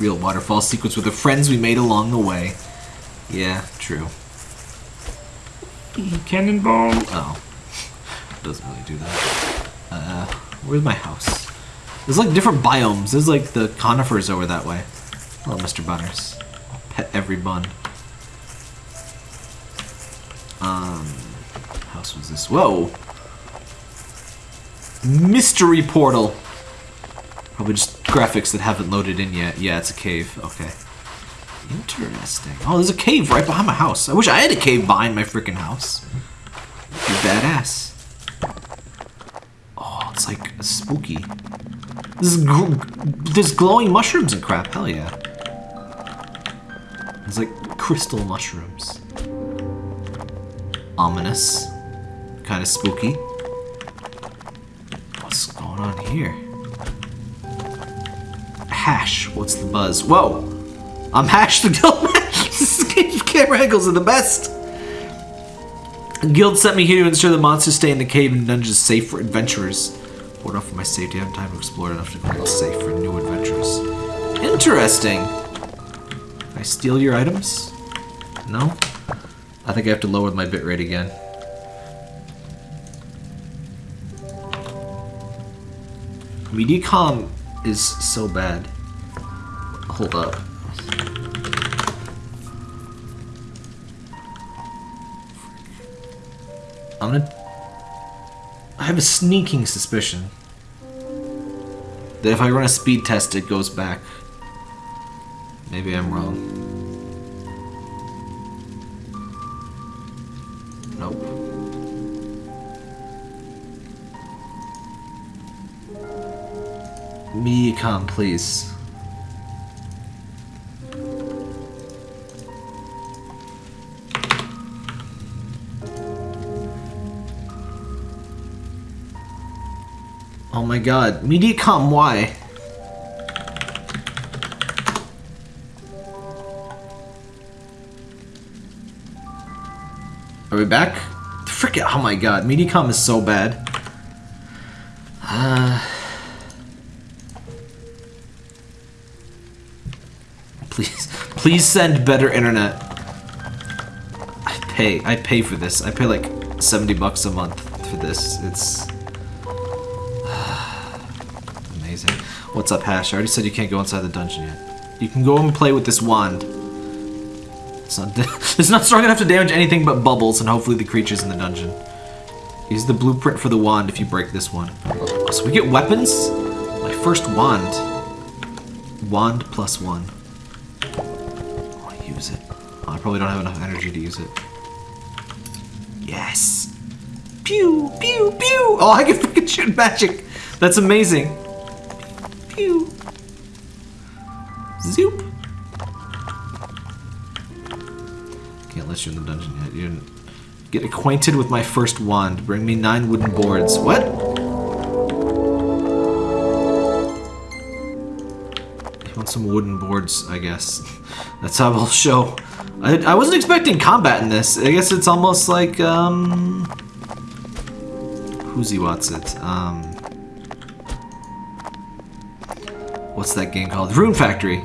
Real waterfall sequence with the friends we made along the way. Yeah, true. Cannonball. Oh. Doesn't really do that. Uh, where's my house? There's like different biomes. There's like the conifers over that way. Hello, Mr. Bunners. I'll pet every bun. Um, house was this? Whoa! Mystery portal! Probably just graphics that haven't loaded in yet. Yeah, it's a cave. Okay. Interesting. Oh, there's a cave right behind my house. I wish I had a cave behind my freaking house. Be badass. Oh, it's like a spooky. This is there's glowing mushrooms and crap. Hell yeah. It's like crystal mushrooms. Ominous. Kind of spooky. What's going on here? Hash. What's the buzz? Whoa! I'm Hash the Guild. Camera angles are the best. Guild sent me here to ensure the monsters stay in the cave and dungeons safe for adventurers. Board off for my safety. I have time to explore enough to feel safe for new adventures. Interesting. Can I steal your items? No? I think I have to lower my bitrate again. Mediacom is so bad. Hold up. I'm gonna. I have a sneaking suspicion that if I run a speed test, it goes back. Maybe I'm wrong. me come, please. Oh my god. Mediacom, why? Are we back? Frick it. Oh my god. Mediacom is so bad. Please, send better internet. I pay, I pay for this. I pay like 70 bucks a month for this. It's amazing. What's up, Hash? I already said you can't go inside the dungeon yet. You can go and play with this wand. It's not, it's not strong enough to damage anything but bubbles and hopefully the creatures in the dungeon. Use the blueprint for the wand if you break this one. So we get weapons? My first wand. Wand plus one. Use it. Oh, I probably don't have enough energy to use it. Yes! Pew! Pew! Pew! Oh, I can shoot magic! That's amazing! Pew! Zoop! Can't let you in the dungeon yet. You didn't get acquainted with my first wand. Bring me nine wooden boards. What? Wooden boards, I guess. That's how I'll show. I, I wasn't expecting combat in this. I guess it's almost like, um... Who's he what's it? Um... What's that game called? Rune Factory.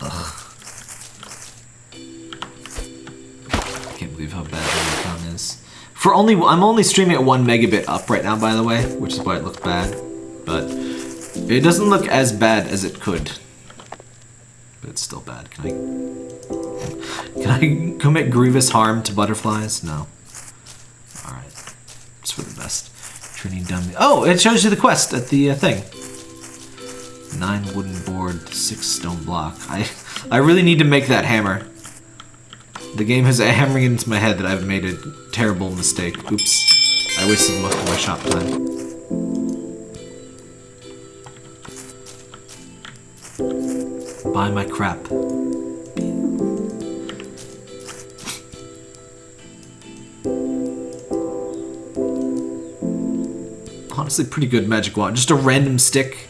Ugh! Can't believe how bad this is. For only, I'm only streaming at one megabit up right now, by the way, which is why it looks bad. It doesn't look as bad as it could. But it's still bad. Can I, can I commit grievous harm to butterflies? No. All right, it's for the best. Training dummy. Oh, it shows you the quest at the uh, thing. Nine wooden board, six stone block. I, I really need to make that hammer. The game has a hammering into my head that I've made a terrible mistake. Oops. I wasted most of my shop time. Buy my crap. Honestly, pretty good magic wand. Just a random stick.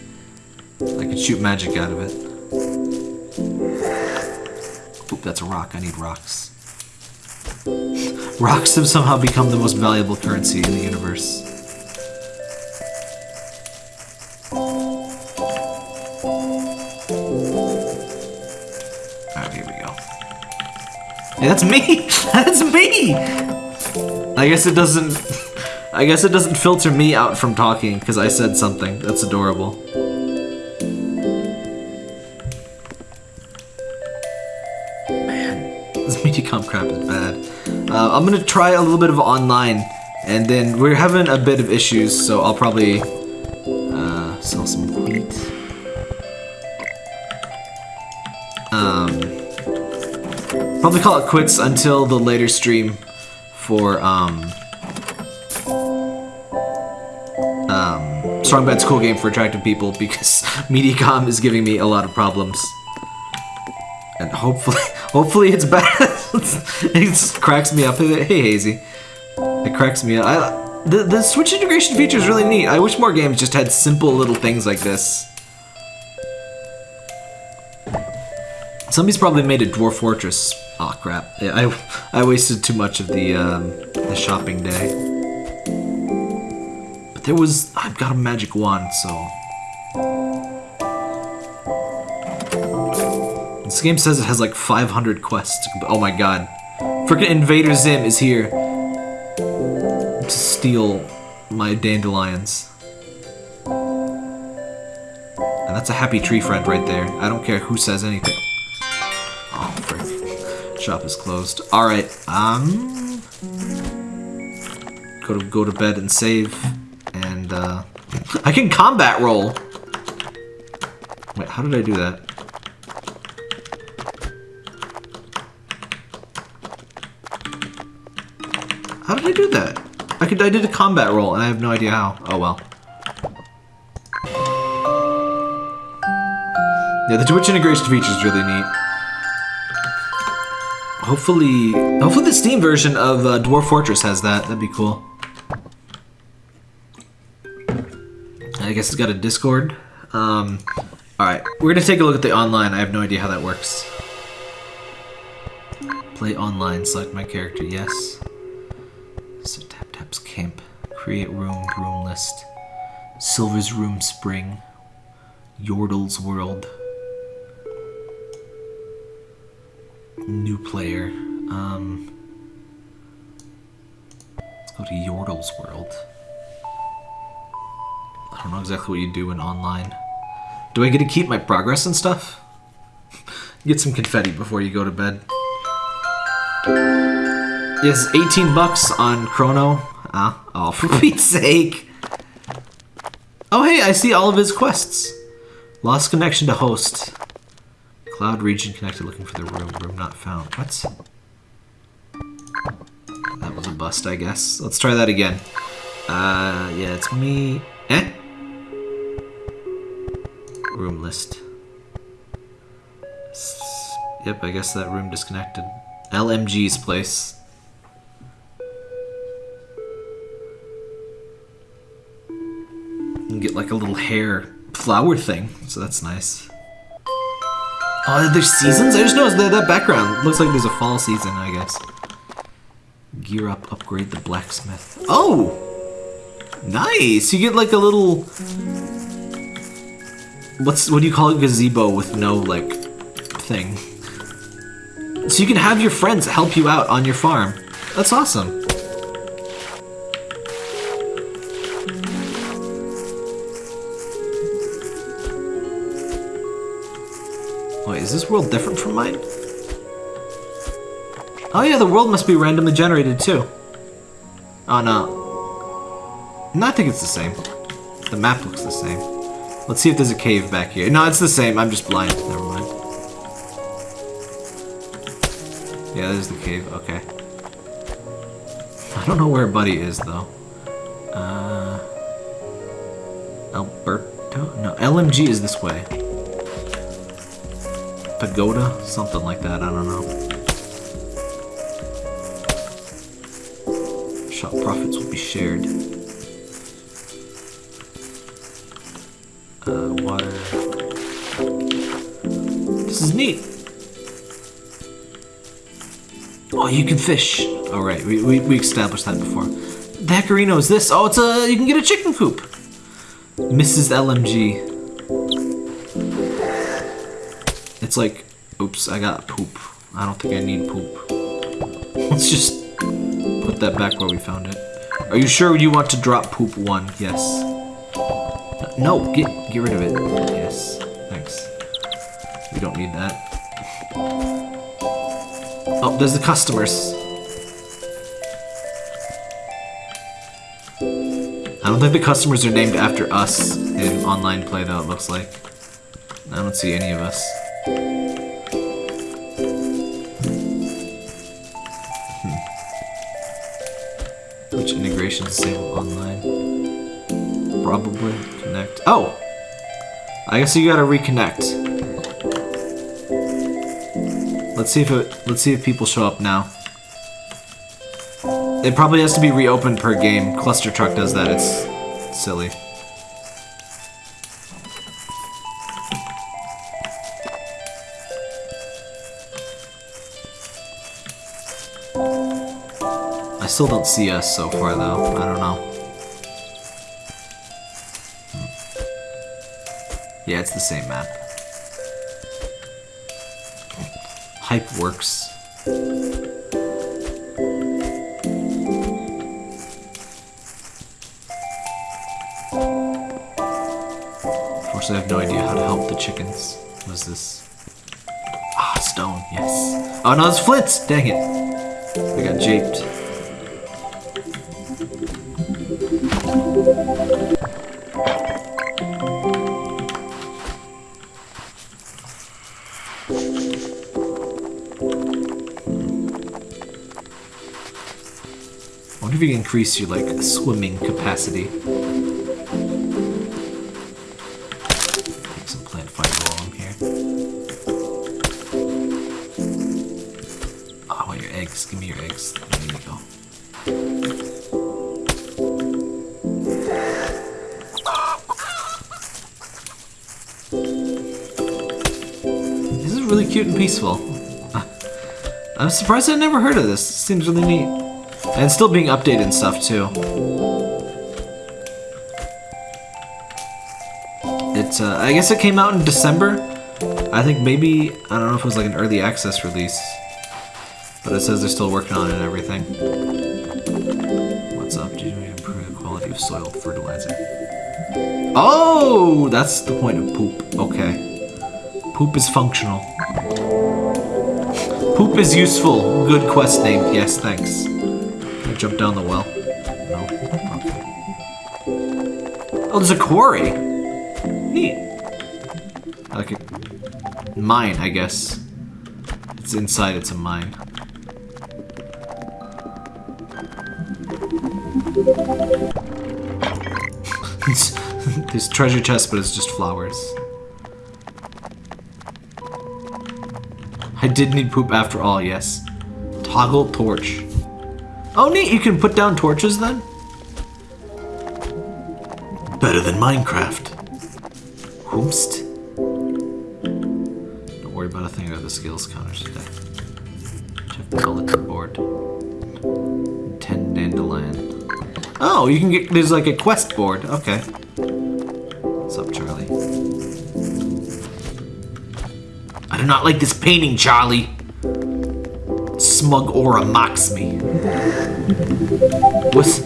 I could shoot magic out of it. Oop, that's a rock. I need rocks. Rocks have somehow become the most valuable currency in the universe. Hey, that's me! that's me! I guess it doesn't... I guess it doesn't filter me out from talking because I said something. That's adorable. Man, this Mediacom crap is bad. Uh, I'm gonna try a little bit of online, and then we're having a bit of issues, so I'll probably probably call it quits until the later stream for um, um, Strong Bad's cool game for attractive people because Mediacom is giving me a lot of problems. And hopefully, hopefully it's bad. it cracks me up. Hey, Hazy. It cracks me up. I, the, the Twitch integration feature is really neat. I wish more games just had simple little things like this. Somebody's probably made a Dwarf Fortress. Oh crap! I I wasted too much of the um, the shopping day. But there was I've got a magic wand, so This game says it has like 500 quests. Oh my god. Freaking Invader Zim is here to steal my dandelions. And that's a happy tree friend right there. I don't care who says anything. Shop is closed. Alright, um... Go to, go to bed and save. And, uh... I can combat roll! Wait, how did I do that? How did I do that? I could I did a combat roll and I have no idea how. Oh well. Yeah, the Twitch integration feature is really neat. Hopefully, hopefully the Steam version of uh, Dwarf Fortress has that. That'd be cool. I guess it's got a Discord. Um, all right, we're gonna take a look at the online. I have no idea how that works. Play online. Select my character. Yes. So tap taps camp. Create room. Room list. Silver's room spring. Yordle's world. New player. Um, let's go to Yordle's world. I don't know exactly what you do in online. Do I get to keep my progress and stuff? Get some confetti before you go to bed. Yes, 18 bucks on Chrono. Ah, oh, for Pete's sake. Oh, hey, I see all of his quests. Lost connection to host. Cloud region connected looking for the room. Room not found. What? That was a bust, I guess. Let's try that again. Uh, yeah, it's me. Eh? Room list. S- Yep, I guess that room disconnected. LMG's place. You get like a little hair flower thing, so that's nice. Oh, there's seasons? I just noticed that that background looks like there's a fall season, I guess. Gear up, upgrade the blacksmith. Oh! Nice! You get like a little what's what do you call it gazebo with no like thing so you can have your friends help you out on your farm that's awesome is this world different from mine oh yeah the world must be randomly generated too oh no no i think it's the same the map looks the same Let's see if there's a cave back here. No, it's the same. I'm just blind. Never mind. Yeah, there's the cave. Okay. I don't know where Buddy is, though. Uh... Alberto? No, LMG is this way. Pagoda? Something like that. I don't know. Shop profits will be shared. Uh, water. This is neat. Oh, you can fish. All right, we, we, we established that before. The Heckarino is this? Oh, it's a you can get a chicken coop. Mrs. LMG. It's like, oops, I got poop. I don't think I need poop. Let's just put that back where we found it. Are you sure you want to drop poop one? Yes. No, get get rid of it. Yes, thanks. We don't need that. Oh, there's the customers. I don't think the customers are named after us in online play though, it looks like. I don't see any of us. Hmm. Which integration disable online? Probably connect. Oh! I guess you gotta reconnect. Let's see if it. Let's see if people show up now. It probably has to be reopened per game. Cluster Truck does that. It's silly. Still don't see us so far though. I don't know. Yeah, it's the same map. Hype works. Unfortunately, I have no idea how to help the chickens. What is this? Ah, stone, yes. Oh no, it's Flitz! Dang it. I got japed. increase your like swimming capacity. Take some plant fiber while I'm here. Oh, I want your eggs. Give me your eggs. There you go. This is really cute and peaceful. I'm surprised I never heard of this. This seems really neat. And still being updated and stuff too. It, uh, I guess it came out in December. I think maybe, I don't know if it was like an early access release. But it says they're still working on it and everything. What's up? Do you improve the quality of soil fertilizer? Oh, that's the point of poop. Okay. Poop is functional. Poop is useful. Good quest name. Yes, thanks. Jump down the well? No. Okay. Oh, there's a quarry. Neat. Like a mine, I guess. It's inside. It's a mine. There's treasure chest, but it's just flowers. I did need poop after all, yes. Toggle torch. Oh neat, you can put down torches then? Better than Minecraft. Whoomst. Don't worry about a thing or the skills counters today. Check the bulletin board. Ten dandelion. Oh, you can get, there's like a quest board. Okay. What's up, Charlie? I do not like this painting, Charlie. Smug aura mocks me. What's,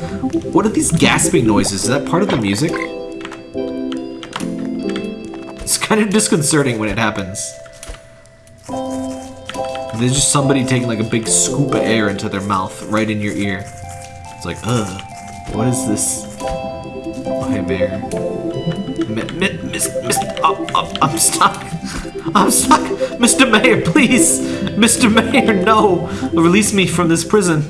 what are these gasping noises? Is that part of the music? It's kind of disconcerting when it happens. There's just somebody taking like a big scoop of air into their mouth right in your ear. It's like, ugh, what is this? Oh, hey, bear. Mi- miss, miss, oh, oh, I'm stuck. I'm stuck. Mr. Mayor, please. Mr. Mayor, no. Release me from this prison.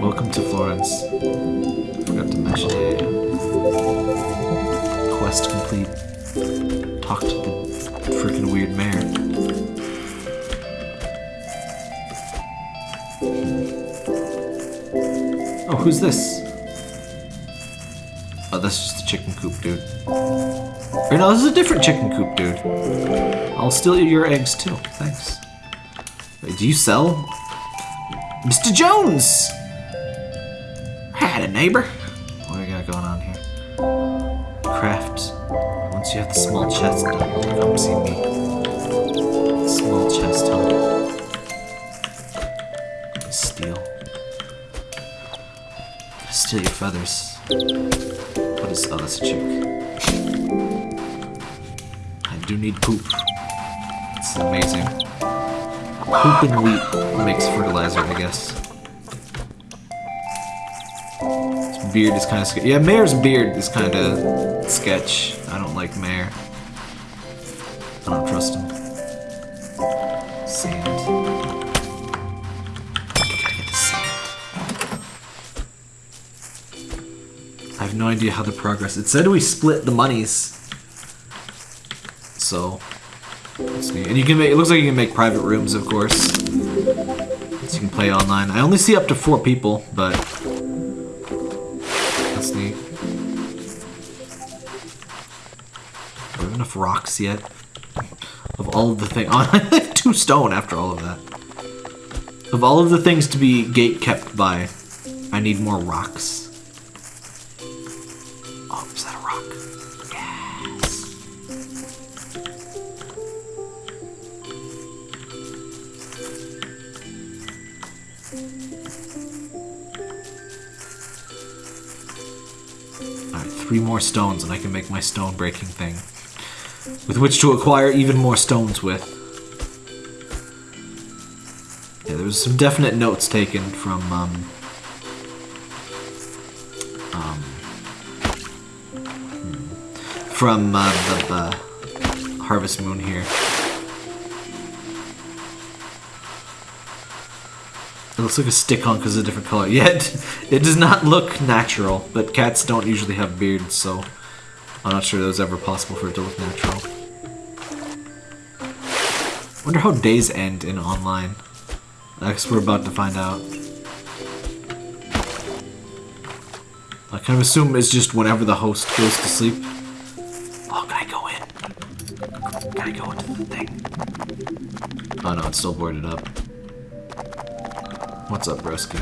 Welcome to Florence. Forgot to mention it. Quest complete. Talk to the freaking weird mayor. Oh, who's this? Oh, that's just the chicken coop, dude. Or no, this is a different chicken coop, dude. I'll steal your eggs too. Thanks. Wait, do you sell? Mr. Jones! I Had a neighbor. What do we got going on here? Craft. Once you have the small chest done, come see me. Small chest, huh? Steal. Steal your feathers. What is? Oh, that's a chick. I do need poop. It's amazing. Poop and wheat makes fertilizer, I guess. His beard is kind of sketch. Yeah, Mayor's beard is kind of sketch. I don't like Mayor. I don't trust him. Sand. Gotta get the sand. I have no idea how the progress. It said we split the monies. So, let's. And you can make. It looks like you can make private rooms, of course. So you can play online. I only see up to four people, but that's neat. Do we have enough rocks yet? Of all of the things, oh, I have two stone after all of that. Of all of the things to be gate kept by, I need more rocks. More stones and I can make my stone breaking thing. With which to acquire even more stones with. Yeah, there was some definite notes taken from, um... Um... hmm, From, uh, the, the Harvest Moon here. It looks like a stick on because it's a different color. Yet, it does not look natural, but cats don't usually have beards, so I'm not sure that was ever possible for it to look natural. Wonder how days end in online. I guess we're about to find out. I kind of assume it's just whenever the host goes to sleep. Oh, can I go in? Can I go into the thing? Oh no, it's still boarded up. What's up, broski?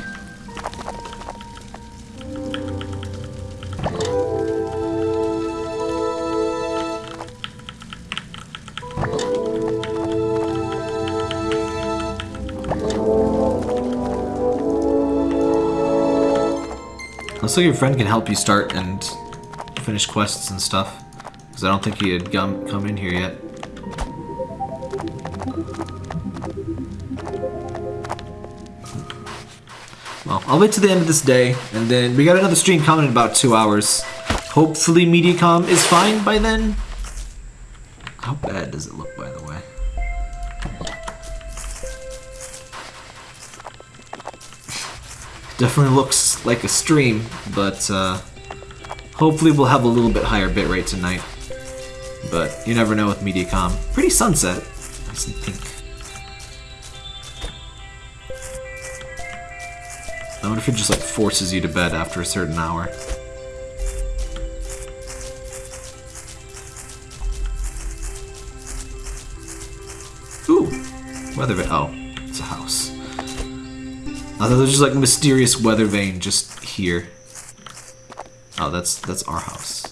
Looks like your friend can help you start and finish quests and stuff. Because I don't think he had come, come in here yet. I'll wait to the end of this day, and then we got another stream coming in about two hours. Hopefully Mediacom is fine by then. How bad does it look, by the way? Definitely looks like a stream, but uh, hopefully we'll have a little bit higher bitrate tonight. But you never know with Mediacom. Pretty sunset. Nice and pink. It just like forces you to bed after a certain hour. Ooh, weather vane. Oh, it's a house. I thought there was just like a mysterious weather vane just here. Oh, that's that's our house.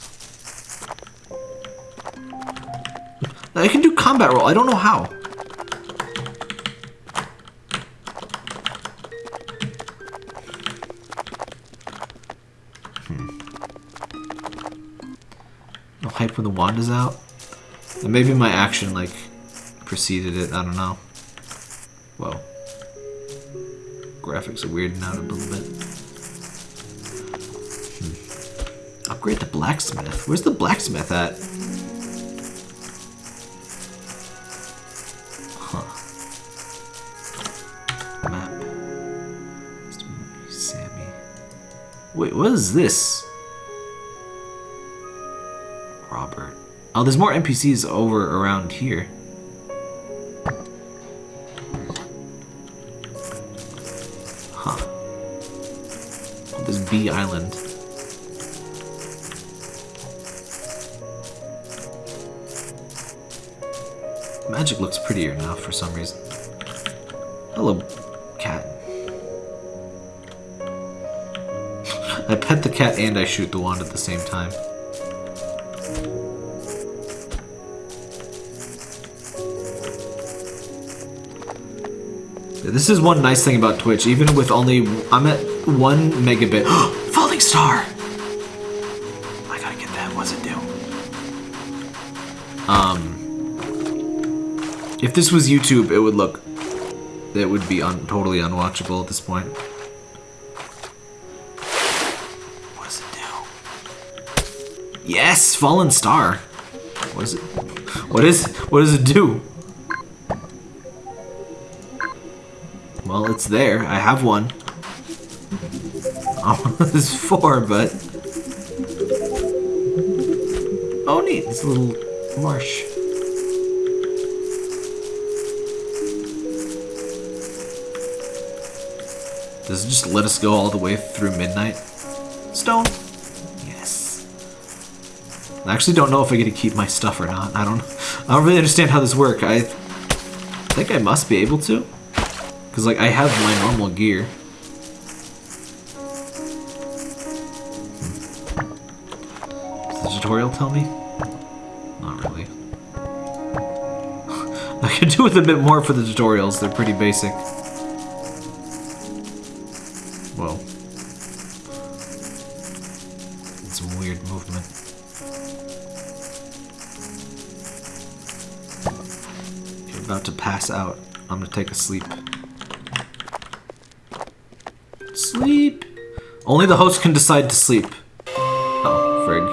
I can do combat roll. I don't know how. When the wand is out. And maybe my action like preceded it. I don't know. Whoa. Graphics are weirding out a little bit. Hmm. Upgrade the blacksmith. Where's the blacksmith at? Huh. Map. Sammy. Wait, what is this? Oh, there's more NPCs over around here. Huh. Oh, this bee island. Magic looks prettier now for some reason. Hello, cat. I pet the cat and I shoot the wand at the same time. This is one nice thing about Twitch. Even with only... I'm at one megabit. Falling star! I gotta get that. What's it do? Um... If this was YouTube, it would look... It would be un totally unwatchable at this point. What does it do? Yes! Fallen star! What is it? What is... What does it do? It's there. I have one. There's four, but... Oh, neat. A little marsh. Does it just let us go all the way through midnight? Stone? Yes. I actually don't know if I get to keep my stuff or not. I don't I don't really understand how this works. I think I must be able to. Because, like, I have my normal gear. Does the tutorial tell me? Not really. I could do with a bit more for the tutorials. They're pretty basic. Well. Some weird movement. You're about to pass out. I'm gonna take a. Sleep. Only the host can decide to sleep. Oh, frig.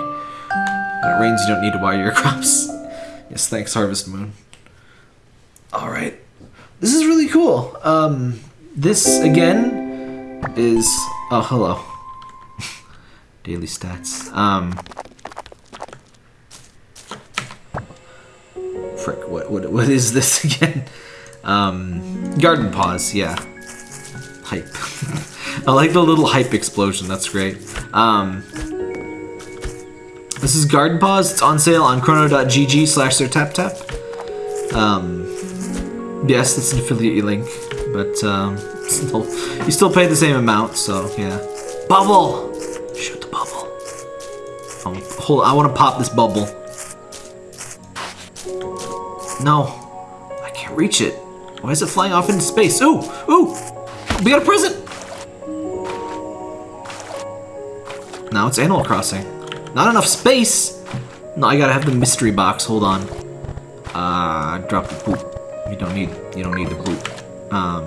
When it rains, you don't need to water your crops. Yes, thanks, Harvest Moon. Alright. This is really cool. Um, this, again, is... Oh, hello. Daily stats. Um... Frick, what, what, what is this again? Um, Garden Paws, yeah. Hype. I like the little hype explosion, that's great. Um, this is Garden Paws, it's on sale on chrono.gg slash their tap. Um, Yes, it's an affiliate link, but um, still, you still pay the same amount, so yeah. Bubble! Shoot the bubble. Oh, hold I want to pop this bubble. No. I can't reach it. Why is it flying off into space? Ooh! Ooh! We got a present! Now it's Animal Crossing. Not enough space! No, I gotta have the mystery box. Hold on. Uh, drop the poop. You don't need, you don't need the poop. Um,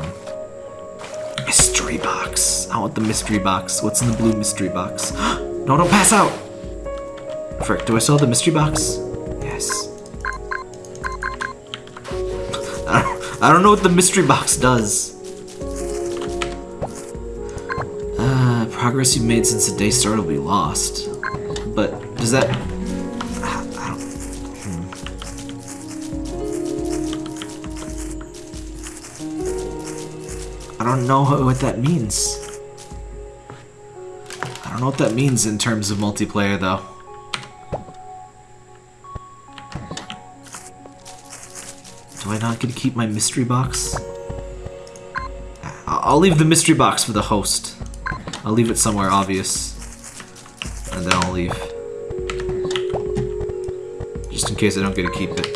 mystery box. I want the mystery box. What's in the blue mystery box? no, don't pass out! Frick, do I still have the mystery box? Yes. I don't, I don't know what the mystery box does. Progress you've made since the day started will be lost. But does that... I don't... hmm. I don't know what that means. I don't know what that means in terms of multiplayer, though. Do I not get to keep my mystery box? I'll leave the mystery box for the host. I'll leave it somewhere obvious. And then I'll leave. Just in case I don't get to keep it.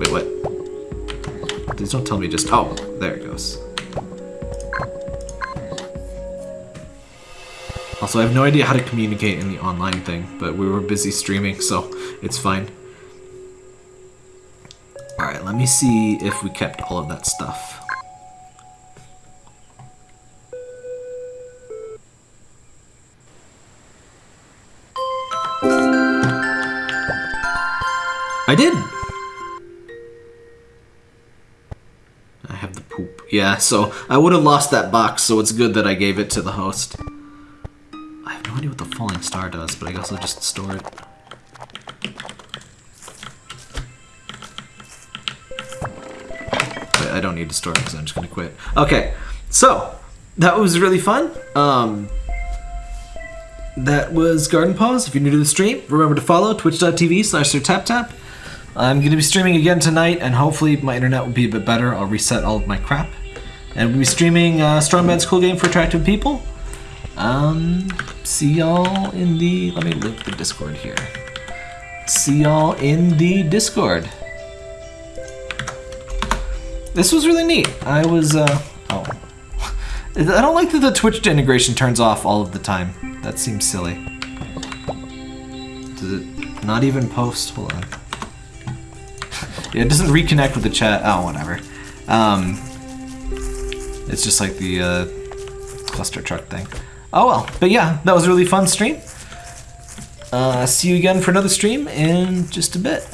Wait, what? Please don't tell me just- oh, there it goes. Also, I have no idea how to communicate in the online thing, but we were busy streaming, so it's fine. Alright, let me see if we kept all of that stuff. Yeah, so I would have lost that box, so it's good that I gave it to the host. I have no idea what the falling star does, but I guess I'll just store it. But I don't need to store it because I'm just going to quit. Okay, so that was really fun. Um, that was Garden Paws. If you're new to the stream, remember to follow twitch.tv slash sirtaptap. I'm going to be streaming again tonight, and hopefully my internet will be a bit better. I'll reset all of my crap. And we'll be streaming uh, Strong Bad's Cool Game for Attractive People. Um, see y'all in the. Let me link the Discord here. See y'all in the Discord. This was really neat. I was. Uh, oh. I don't like that the Twitch integration turns off all of the time. That seems silly. Does it not even post? Hold on. Yeah, it doesn't reconnect with the chat. Oh, whatever. Um, it's just like the uh, cluster truck thing. Oh well, but yeah, that was a really fun stream. Uh, see you again for another stream in just a bit.